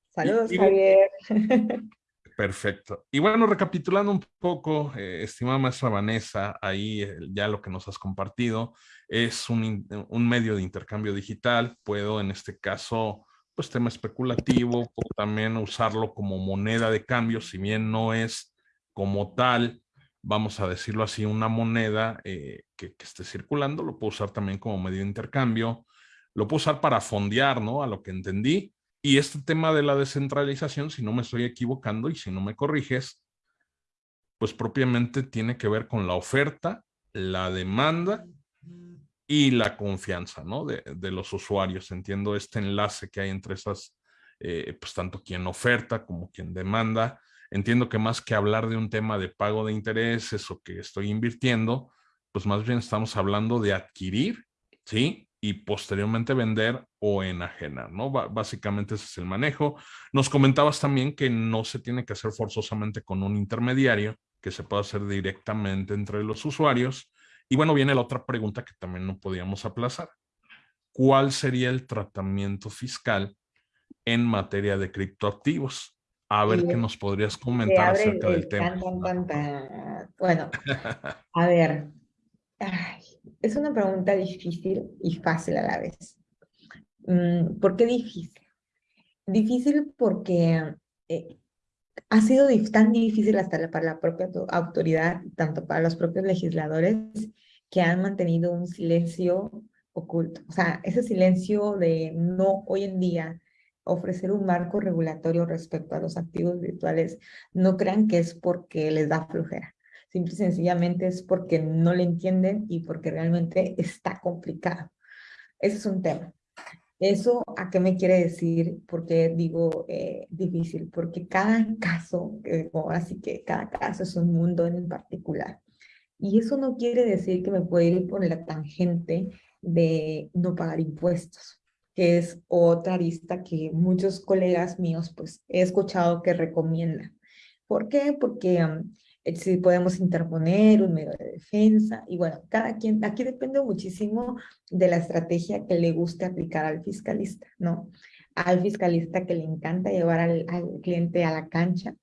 Saludos, Javier. Perfecto. Y bueno, recapitulando un poco, eh, estimada maestra Vanessa, ahí eh, ya lo que nos has compartido es un, medio de intercambio digital. Puedo en este caso, pues tema especulativo, puedo también usarlo como moneda de cambio, si bien no es como tal vamos a decirlo así, una moneda eh, que, que, esté circulando, lo puedo usar también como medio de intercambio, lo puedo usar para fondear, ¿no? A lo que entendí. Y este tema de la descentralización, si no me estoy equivocando y si no me corriges, pues propiamente tiene que ver con la oferta, la demanda y la confianza, ¿no? De, de los usuarios. Entiendo este enlace que hay entre esas, eh, pues tanto quien oferta como quien demanda, entiendo que más que hablar de un tema de pago de intereses o que estoy invirtiendo, pues más bien estamos hablando de adquirir, ¿sí? Y posteriormente vender o enajenar, ¿no? básicamente ese es el manejo. Nos comentabas también que no se tiene que hacer forzosamente con un intermediario, que se puede hacer directamente entre los usuarios. Y bueno, viene la otra pregunta que también no podíamos aplazar. ¿Cuál sería el tratamiento fiscal en materia de criptoactivos? A ver qué nos podrías comentar acerca del tema. Bueno, a ver, es una pregunta difícil y fácil a la vez. Mm, ¿Por qué difícil? Difícil porque eh, ha sido tan difícil hasta para la propia autoridad, tanto para los propios legisladores, que han mantenido un silencio oculto. O sea, ese silencio de no hoy en día ofrecer un marco regulatorio respecto a los activos virtuales, no crean que es porque les da flojera. Simple y sencillamente es porque no le entienden y porque realmente está complicado. Ese es un tema. ¿Eso a qué me quiere decir? Porque digo eh, difícil, porque cada caso, eh, así que cada caso es un mundo en particular. Y eso no quiere decir que me pueda ir por la tangente de no pagar impuestos que es otra lista que muchos colegas míos pues he escuchado que recomiendan. ¿Por qué? Porque si podemos interponer un medio de defensa y bueno, cada quien, aquí depende muchísimo de la estrategia que le guste aplicar al fiscalista, ¿no? Al fiscalista que le encanta llevar al, al cliente a la cancha,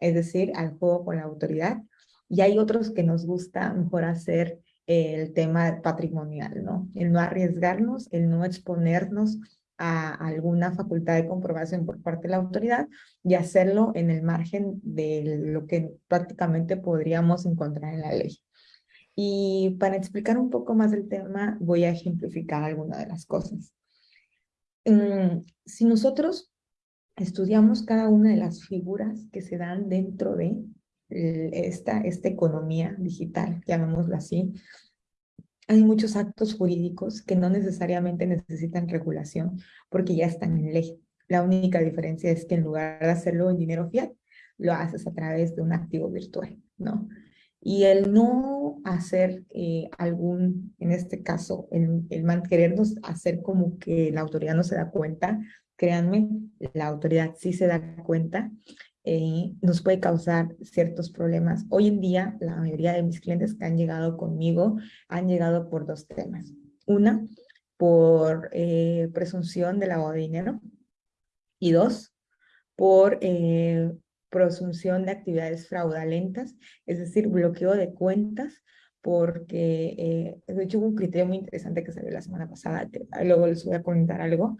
es decir, al juego con la autoridad, y hay otros que nos gusta mejor hacer el tema patrimonial, ¿no? El no arriesgarnos, el no exponernos a alguna facultad de comprobación por parte de la autoridad y hacerlo en el margen de lo que prácticamente podríamos encontrar en la ley. Y para explicar un poco más el tema, voy a ejemplificar algunas de las cosas. Mm, si nosotros estudiamos cada una de las figuras que se dan dentro de esta, esta economía digital, llamémoslo así, hay muchos actos jurídicos que no necesariamente necesitan regulación porque ya están en ley. La única diferencia es que en lugar de hacerlo en dinero fiat, lo haces a través de un activo virtual, ¿no? Y el no hacer eh, algún, en este caso, el, el querernos hacer como que la autoridad no se da cuenta, créanme, la autoridad sí se da cuenta eh, nos puede causar ciertos problemas. Hoy en día, la mayoría de mis clientes que han llegado conmigo han llegado por dos temas. Una, por eh, presunción de lavado de dinero. Y dos, por eh, presunción de actividades fraudulentas, es decir, bloqueo de cuentas, porque de hecho hubo un criterio muy interesante que salió la semana pasada, luego les voy a comentar algo,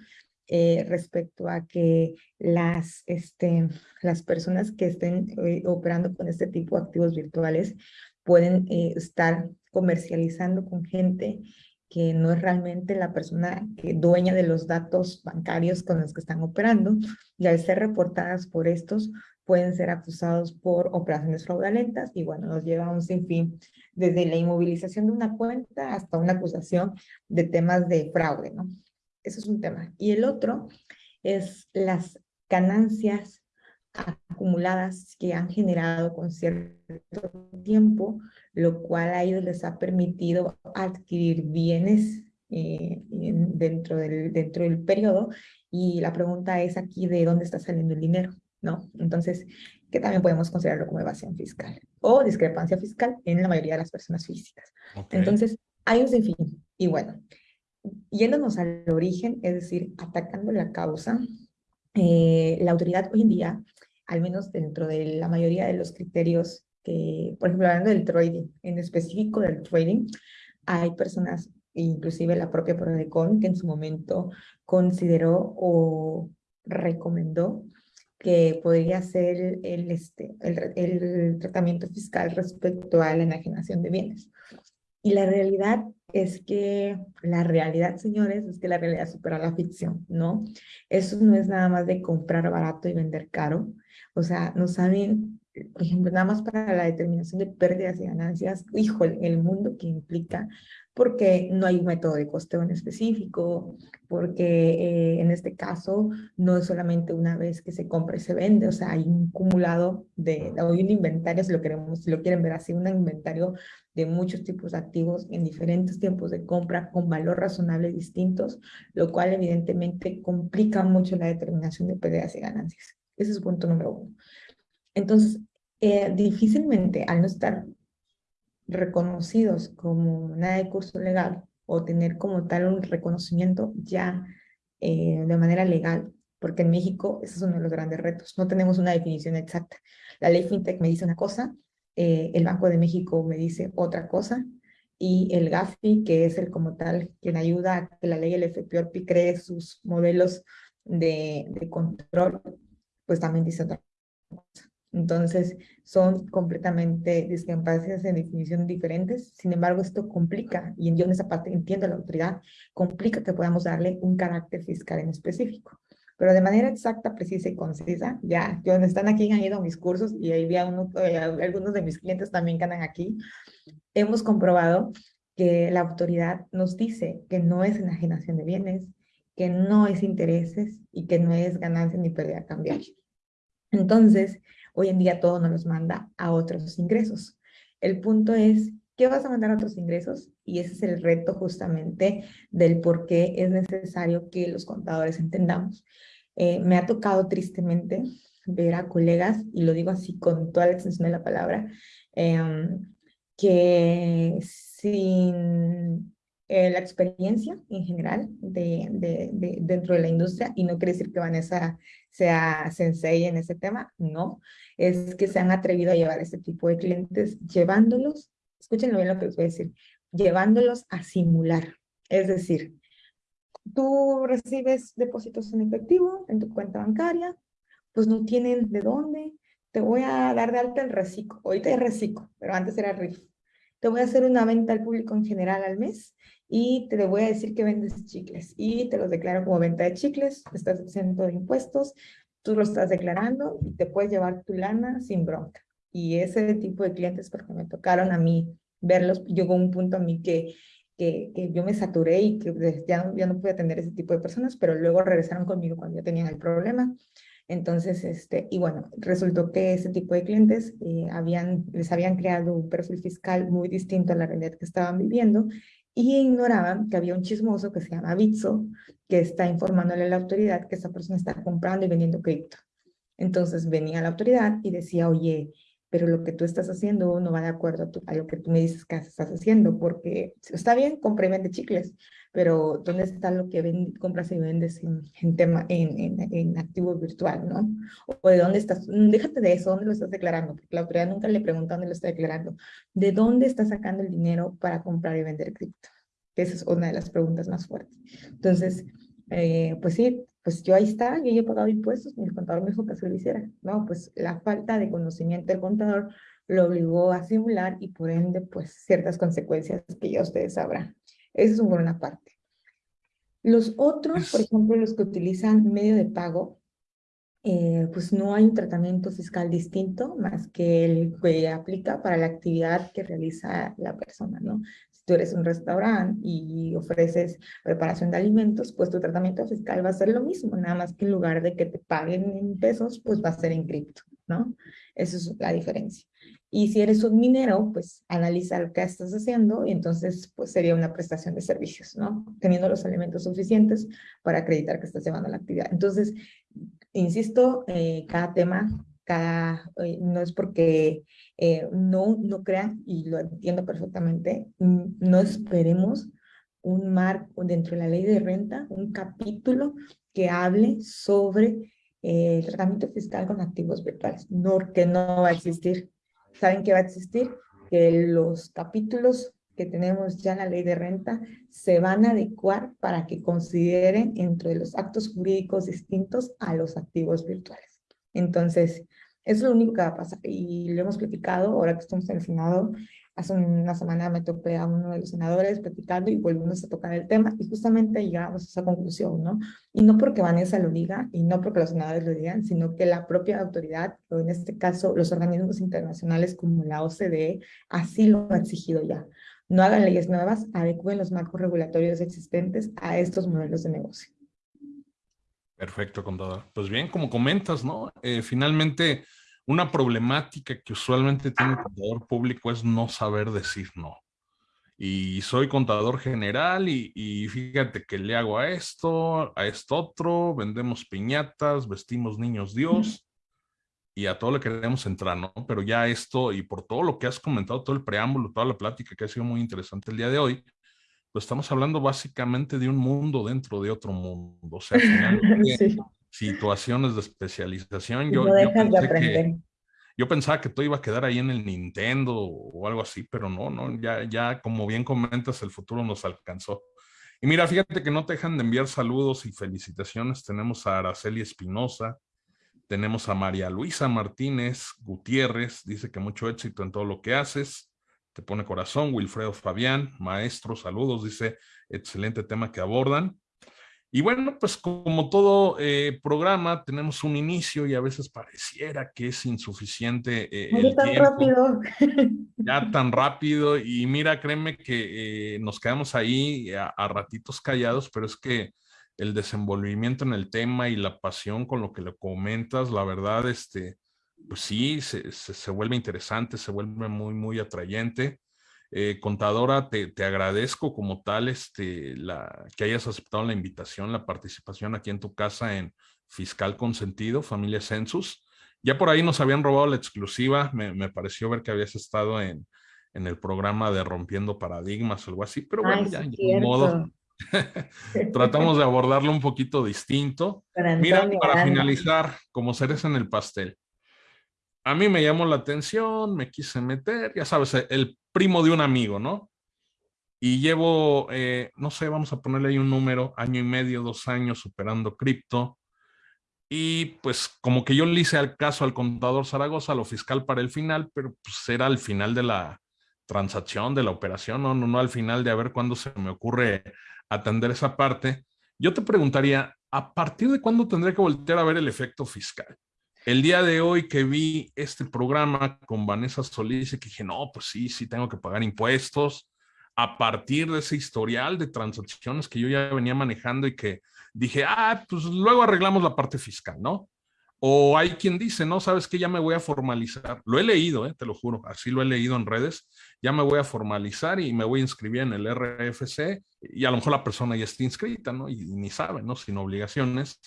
eh, respecto a que las, este, las personas que estén eh, operando con este tipo de activos virtuales pueden eh, estar comercializando con gente que no es realmente la persona dueña de los datos bancarios con los que están operando y al ser reportadas por estos pueden ser acusados por operaciones fraudulentas y bueno, nos lleva a un sinfín desde la inmovilización de una cuenta hasta una acusación de temas de fraude, ¿no? Eso es un tema. Y el otro es las ganancias acumuladas que han generado con cierto tiempo, lo cual a ellos les ha permitido adquirir bienes eh, dentro, del, dentro del periodo. Y la pregunta es aquí de dónde está saliendo el dinero, ¿no? Entonces, que también podemos considerarlo como evasión fiscal o discrepancia fiscal en la mayoría de las personas físicas. Entonces, hay un sinfín. Y bueno, yéndonos al origen, es decir, atacando la causa, eh, la autoridad hoy en día, al menos dentro de la mayoría de los criterios que, por ejemplo, hablando del trading, en específico del trading, hay personas, inclusive la propia Prodecon, que en su momento consideró o recomendó que podría ser el, este, el, el tratamiento fiscal respecto a la enajenación de bienes. Y la realidad es que, la realidad, señores, es que la realidad supera la ficción, ¿no? Eso no es nada más de comprar barato y vender caro. O sea, no saben, por ejemplo, nada más para la determinación de pérdidas y ganancias, híjole, el mundo que implica porque no hay un método de costeo en específico, porque eh, en este caso no es solamente una vez que se compra y se vende, o sea, hay un acumulado de, hay un inventario, si lo queremos, si lo quieren ver así, un inventario de muchos tipos de activos en diferentes tiempos de compra con valor razonable distintos, lo cual evidentemente complica mucho la determinación de pérdidas y ganancias. Ese es punto número uno. Entonces, eh, difícilmente al no estar reconocidos como nada de curso legal o tener como tal un reconocimiento ya eh, de manera legal, porque en México ese es uno de los grandes retos, no tenemos una definición exacta. La ley FinTech me dice una cosa, eh, el Banco de México me dice otra cosa, y el GAFI, que es el como tal quien ayuda a que la ley el FPORPI cree sus modelos de, de control, pues también dice otra cosa. Entonces, son completamente discrepancias en definición diferentes. Sin embargo, esto complica, y yo en esa parte entiendo la autoridad, complica que podamos darle un carácter fiscal en específico. Pero de manera exacta, precisa y concisa, ya, yo están aquí, han ido a mis cursos, y ahí vi a uno, eh, algunos de mis clientes también que andan aquí, hemos comprobado que la autoridad nos dice que no es enajenación de bienes, que no es intereses y que no es ganancia ni pérdida cambiaria. Entonces, Hoy en día todo nos los manda a otros ingresos. El punto es, ¿qué vas a mandar a otros ingresos? Y ese es el reto justamente del por qué es necesario que los contadores entendamos. Eh, me ha tocado tristemente ver a colegas, y lo digo así con toda la extensión de la palabra, em, que sin eh, la experiencia en general de, de, dentro de la industria, y no quiere decir que Vanessa sea sensei en ese tema, no, es que se han atrevido a llevar este tipo de clientes, llevándolos, escúchenlo bien lo que les voy a decir, llevándolos a simular, es decir, tú recibes depósitos en efectivo en tu cuenta bancaria, pues no tienen de dónde, te voy a dar de alta el reciclo, ahorita es reciclo, pero antes era RIF, te voy a hacer una venta al público en general al mes y te voy a decir que vendes chicles y te los declaro como venta de chicles, estás exento de impuestos, tú lo estás declarando y te puedes llevar tu lana sin bronca. Y ese tipo de clientes, porque me tocaron a mí verlos, llegó un punto a mí que, que, que yo me saturé y que ya, ya no pude atender ese tipo de personas, pero luego regresaron conmigo cuando ya tenían el problema entonces, este, y bueno, resultó que ese tipo de clientes eh, habían, les habían creado un perfil fiscal muy distinto a la realidad que estaban viviendo y ignoraban que había un chismoso que se llama Bitso, que está informándole a la autoridad que esa persona está comprando y vendiendo cripto. Entonces venía la autoridad y decía, oye, pero lo que tú estás haciendo no va de acuerdo a, lo que tú me dices que estás haciendo, porque está bien, compra y vende chicles, pero ¿dónde está lo que compras y vendes en, tema, en, en, activo virtual, no? O de dónde estás, mm, déjate de eso, ¿dónde lo estás declarando? Porque la autoridad nunca le pregunta dónde lo está declarando. ¿De dónde está sacando el dinero para comprar y vender cripto? Esa es una de las preguntas más fuertes. Entonces, eh, pues sí, pues yo ahí está, yo he pagado impuestos, mi contador me dijo que se lo hiciera. No, pues la falta de conocimiento del contador lo obligó a simular y por ende, pues ciertas consecuencias que ya ustedes sabrán. Eso es una parte. Los otros, por ejemplo, los que utilizan medio de pago, eh, pues no hay un tratamiento fiscal distinto más que el que aplica para la actividad que realiza la persona, ¿no? Si tú eres un restaurante y ofreces preparación de alimentos, pues tu tratamiento fiscal va a ser lo mismo, nada más que en lugar de que te paguen en pesos, pues va a ser en cripto, ¿no? Esa es la diferencia. Y si eres un minero, pues analiza lo que estás haciendo y entonces pues sería una prestación de servicios, ¿no? Teniendo los elementos suficientes para acreditar que estás llevando la actividad. Entonces, insisto, eh, cada tema, cada, eh, no es porque eh, no, no crean, y lo entiendo perfectamente, no esperemos un marco dentro de la ley de renta, un capítulo que hable sobre el tratamiento fiscal con activos virtuales, no, que no va a existir saben que va a existir, que los capítulos que tenemos ya en la ley de renta se van a adecuar para que consideren entre los actos jurídicos distintos a los activos virtuales. Entonces, eso es lo único que va a pasar. Y lo hemos platicado, ahora que estamos en el Senado, hace una semana me topé a uno de los senadores platicando y volvimos a tocar el tema y justamente llegamos a esa conclusión, ¿no? Y no porque Vanessa lo diga y no porque los senadores lo digan, sino que la propia autoridad, o en este caso los organismos internacionales como la OCDE, así lo ha exigido ya. No hagan leyes nuevas, adecúen los marcos regulatorios existentes a estos modelos de negocio. Perfecto, contador. Pues bien, como comentas, ¿no? Eh, finalmente, una problemática que usualmente tiene el contador público es no saber decir no. Y soy contador general y, y, fíjate que le hago a esto, a esto otro, vendemos piñatas, vestimos niños Dios y a todo le queremos entrar, ¿no? Pero ya esto y por todo lo que has comentado, todo el preámbulo, toda la plática que ha sido muy interesante el día de hoy, pues estamos hablando básicamente de un mundo dentro de otro mundo. O sea, situaciones de especialización. Yo, yo, pensé que, yo, pensaba que todo iba a quedar ahí en el Nintendo o algo así, pero no, no, ya, ya como bien comentas, el futuro nos alcanzó. Y mira, fíjate que no te dejan de enviar saludos y felicitaciones. Tenemos a Araceli Espinosa, tenemos a María Luisa Martínez Gutiérrez, dice que mucho éxito en todo lo que haces te pone corazón, Wilfredo Fabián, maestro, saludos, dice, excelente tema que abordan. Y bueno, pues como todo eh, programa, tenemos un inicio y a veces pareciera que es insuficiente eh, el tan rápido. Ya tan rápido. Y mira, créeme que eh, nos quedamos ahí a, ratitos callados, pero es que el desenvolvimiento en el tema y la pasión con lo que le comentas, la verdad, este, pues sí, se, se, vuelve interesante, se vuelve muy, muy atrayente. Eh, contadora, te, te, agradezco como tal este, la, que hayas aceptado la invitación, la participación aquí en tu casa en Fiscal Consentido, Familia Census. Ya por ahí nos habían robado la exclusiva, me, me pareció ver que habías estado en, en, el programa de Rompiendo Paradigmas o algo así, pero bueno, ya, de modo. Tratamos de abordarlo un poquito distinto. Mira, para finalizar, como seres en el pastel, a mí me llamó la atención, me quise meter, ya sabes, el primo de un amigo, ¿no? Y llevo, eh, no sé, vamos a ponerle ahí un número, año y medio, dos años operando cripto. Y pues como que yo le hice al caso al contador Zaragoza, lo fiscal para el final, pero pues era al final de la transacción, de la operación, no, no, no al final de a ver cuándo se me ocurre atender esa parte. Yo te preguntaría, ¿a partir de cuándo tendré que voltear a ver el efecto fiscal? El día de hoy que vi este programa con Vanessa Solís que dije, no, pues sí, sí tengo que pagar impuestos, a partir de ese historial de transacciones que yo ya venía manejando y que dije, ah, pues luego arreglamos la parte fiscal, ¿no? O hay quien dice, no, sabes que ya me voy a formalizar. Lo he leído, eh, te lo juro, así lo he leído en redes. Ya me voy a formalizar y me voy a inscribir en el RFC y a lo mejor la persona ya está inscrita, ¿no? Y, ni sabe, ¿no? Sin obligaciones.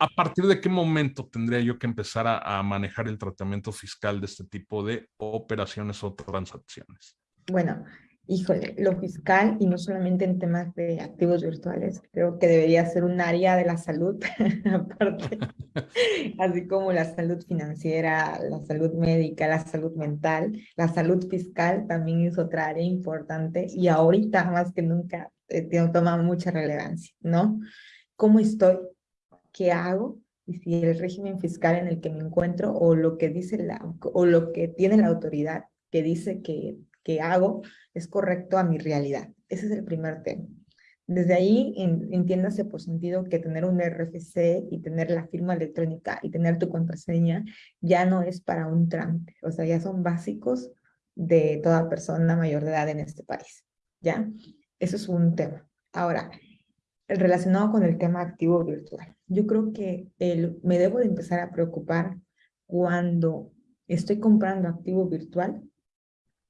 ¿A partir de qué momento tendría yo que empezar a, a manejar el tratamiento fiscal de este tipo de operaciones o transacciones? Bueno, híjole, lo fiscal y no solamente en temas de activos virtuales, creo que debería ser un área de la salud, aparte, así como la salud financiera, la salud médica, la salud mental, la salud fiscal también es otra área importante y ahorita más que nunca eh, toma mucha relevancia, ¿no? ¿Cómo estoy? ¿Qué hago? Y si el régimen fiscal en el que me encuentro o lo que dice la, o lo que tiene la autoridad que dice que, que hago, es correcto a mi realidad. Ese es el primer tema. Desde ahí entiéndase por sentido que tener un RFC y tener la firma electrónica y tener tu contraseña ya no es para un trámite, o sea, ya son básicos de toda persona mayor de edad en este país, ¿ya? Eso es un tema. Ahora, relacionado con el tema activo virtual, yo creo que el, me debo de empezar a preocupar cuando estoy comprando activo virtual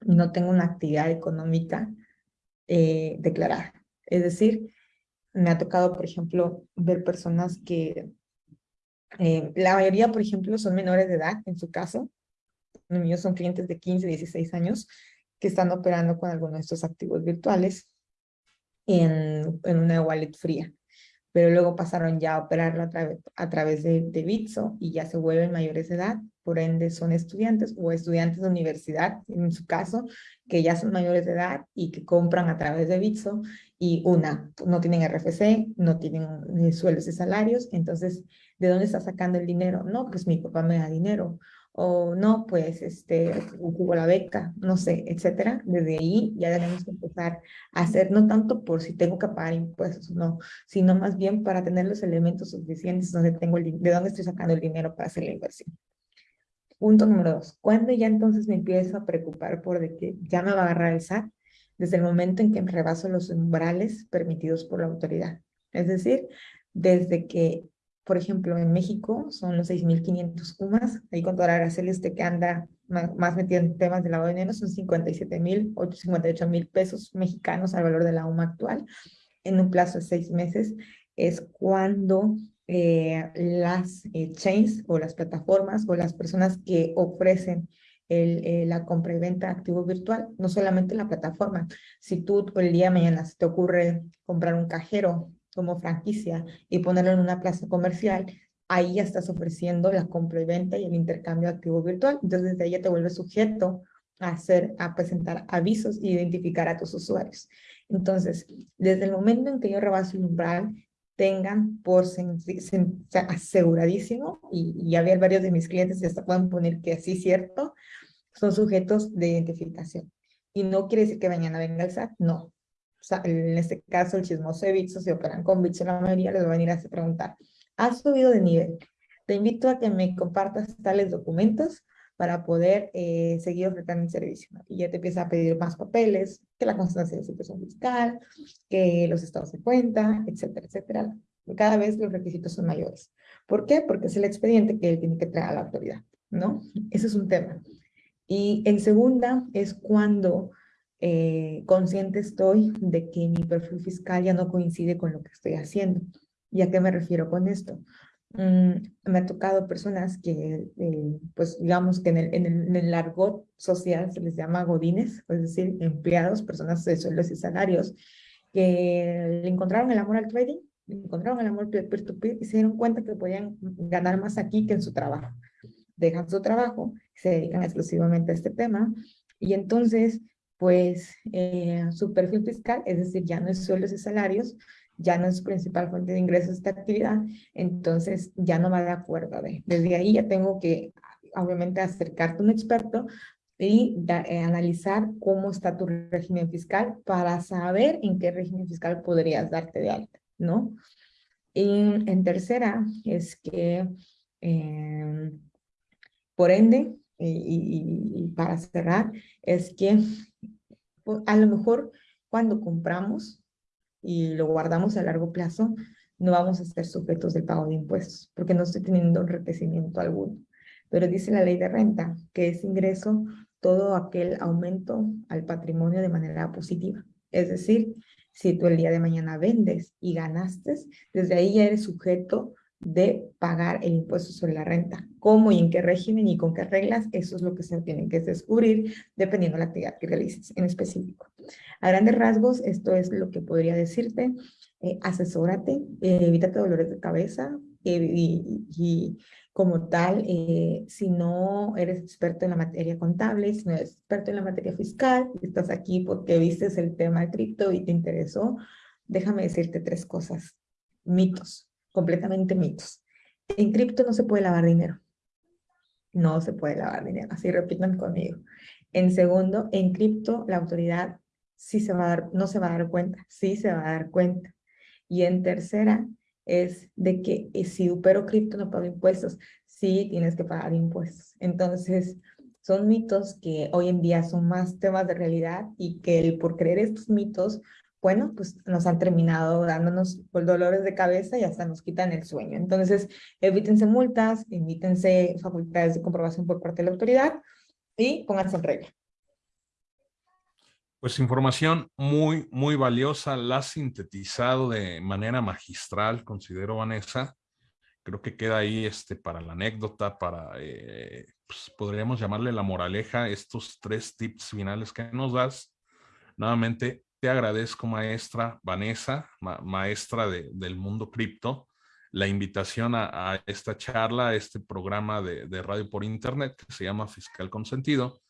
no tengo una actividad económica eh, declarada. Es decir, me ha tocado, por ejemplo, ver personas que, eh, la mayoría, por ejemplo, son menores de edad, en su caso. Los míos son clientes de 15, 16 años que están operando con alguno de estos activos virtuales en, una wallet fría. Pero luego pasaron ya a operarlo a, a través de, de Bitso y ya se vuelven mayores de edad por ende son estudiantes o estudiantes de universidad, en su caso, que ya son mayores de edad y que compran a través de Bitso y una, no tienen RFC, no tienen ni sueldos y salarios, entonces, ¿de dónde está sacando el dinero? No, pues mi papá me da dinero o no, pues, este, hubo la beca, no sé, etcétera. Desde ahí ya tenemos que empezar a hacer, no tanto por si tengo que pagar impuestos, no, sino más bien para tener los elementos suficientes donde tengo el, de dónde estoy sacando el dinero para hacer la inversión. Punto número dos, ¿cuándo ya entonces me empiezo a preocupar por de que ya me va a agarrar el SAT? Desde el momento en que rebaso los umbrales permitidos por la autoridad. Es decir, desde que por ejemplo, en México son los 6.500 UMAS, ahí con toda la usted que anda más metido en temas de lavado de dinero, son 57.000, 58.000 pesos mexicanos al valor de la UMA actual, en un plazo de seis meses, es cuando eh, las eh, chains o las plataformas o las personas que ofrecen eh, la compra y venta de activo virtual, no solamente la plataforma, si tú el día de mañana se te ocurre comprar un cajero como franquicia y ponerlo en una plaza comercial, ahí ya estás ofreciendo la compra y venta y el intercambio de activo virtual. Entonces, desde ahí ya te vuelves sujeto a hacer, a presentar avisos e identificar a tus usuarios. Entonces, desde el momento en que yo rebaso el umbral, tengan por aseguradísimo, y, y ya varios de mis clientes ya hasta pueden poner que así cierto, son sujetos de identificación. Y no quiere decir que mañana venga el SAT, no en este caso el chismoso de Bitso, si operan con Bitso la mayoría les va a venir a preguntar, ¿has subido de nivel? Te invito a que me compartas tales documentos para poder eh, seguir ofreciendo el servicio. Y ya te empieza a pedir más papeles, que la constancia de situación fiscal, que los estados de cuenta, etcétera, etcétera. Cada vez los requisitos son mayores. ¿Por qué? Porque es el expediente que él tiene que traer a la autoridad, ¿no? Ese es un tema. Y en segunda es cuando eh, consciente estoy de que mi perfil fiscal ya no coincide con lo que estoy haciendo. ¿Y a qué me refiero con esto? Mm, me ha tocado personas que, eh, pues digamos que en el, en, el, argot social se les llama godines, es decir, empleados, personas de sueldos y salarios, que le encontraron el amor al trading, le encontraron el amor peer-to-peer y se dieron cuenta que podían ganar más aquí que en su trabajo. Dejan su trabajo, se dedican exclusivamente a este tema y entonces pues eh, su perfil fiscal, es decir, ya no es sueldos y salarios, ya no es su principal fuente de ingresos esta actividad, entonces ya no va de acuerdo. Desde ahí ya tengo que, obviamente, acercarte a un experto y eh, analizar cómo está tu régimen fiscal para saber en qué régimen fiscal podrías darte de alta, ¿no? Y en tercera es que, eh, por ende, y, para cerrar, es que pues, a lo mejor cuando compramos y lo guardamos a largo plazo, no vamos a ser sujetos del pago de impuestos, porque no estoy teniendo enriquecimiento alguno. Pero dice la ley de renta que es ingreso todo aquel aumento al patrimonio de manera positiva. Es decir, si tú el día de mañana vendes y ganaste, desde ahí ya eres sujeto de pagar el impuesto sobre la renta. ¿Cómo y en qué régimen y con qué reglas? Eso es lo que se tiene que descubrir dependiendo de la actividad que realices en específico. A grandes rasgos, esto es lo que podría decirte. Eh, asesórate, eh, evítate dolores de cabeza eh, y, como tal, eh, si no eres experto en la materia contable, si no eres experto en la materia fiscal, estás aquí porque vistes el tema de cripto y te interesó, déjame decirte tres cosas. Mitos completamente mitos. En cripto no se puede lavar dinero. No se puede lavar dinero, así repitan conmigo. En segundo, en cripto la autoridad sí se va a dar, no se va a dar cuenta, sí se va a dar cuenta. Y en tercera es de que eh, si opero cripto no pago impuestos, sí tienes que pagar impuestos. Entonces, son mitos que hoy en día son más temas de realidad y que el, por creer estos mitos bueno, pues nos han terminado dándonos dolores de cabeza y hasta nos quitan el sueño. Entonces, evítense multas, evítense facultades de comprobación por parte de la autoridad y pónganse en regla. Pues información muy, muy valiosa, la has sintetizado de manera magistral, considero Vanessa. Creo que queda ahí este, para la anécdota, para, eh, pues, podríamos llamarle la moraleja, estos tres tips finales que nos das. Nuevamente, te agradezco, maestra Vanessa, maestra del mundo cripto. la invitación a, esta charla, a este programa de, radio por internet que se llama Fiscal Consentido.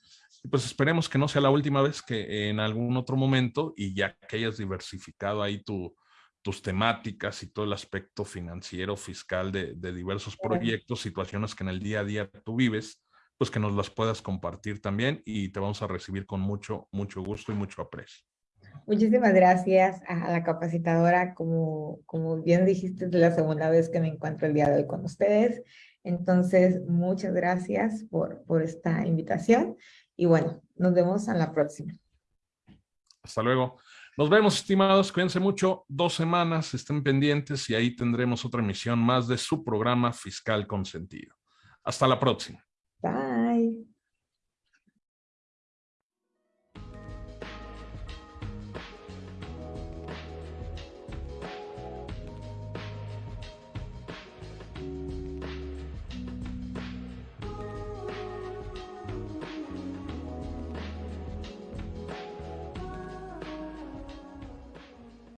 Y pues esperemos que no sea la última vez que en algún otro momento y ya que hayas diversificado ahí tus temáticas y todo el aspecto financiero, fiscal de, de diversos proyectos, situaciones que en el día a día tú vives, pues que nos las puedas compartir también y te vamos a recibir con mucho, mucho gusto y mucho aprecio. Muchísimas gracias a la capacitadora, como, como bien dijiste, es la segunda vez que me encuentro el día de hoy con ustedes. Entonces, muchas gracias por, por esta invitación y bueno, nos vemos a la próxima. Hasta luego. Nos vemos, estimados. Cuídense mucho. Dos semanas, estén pendientes y ahí tendremos otra emisión más de su programa Fiscal Consentido. Hasta la próxima. Bye.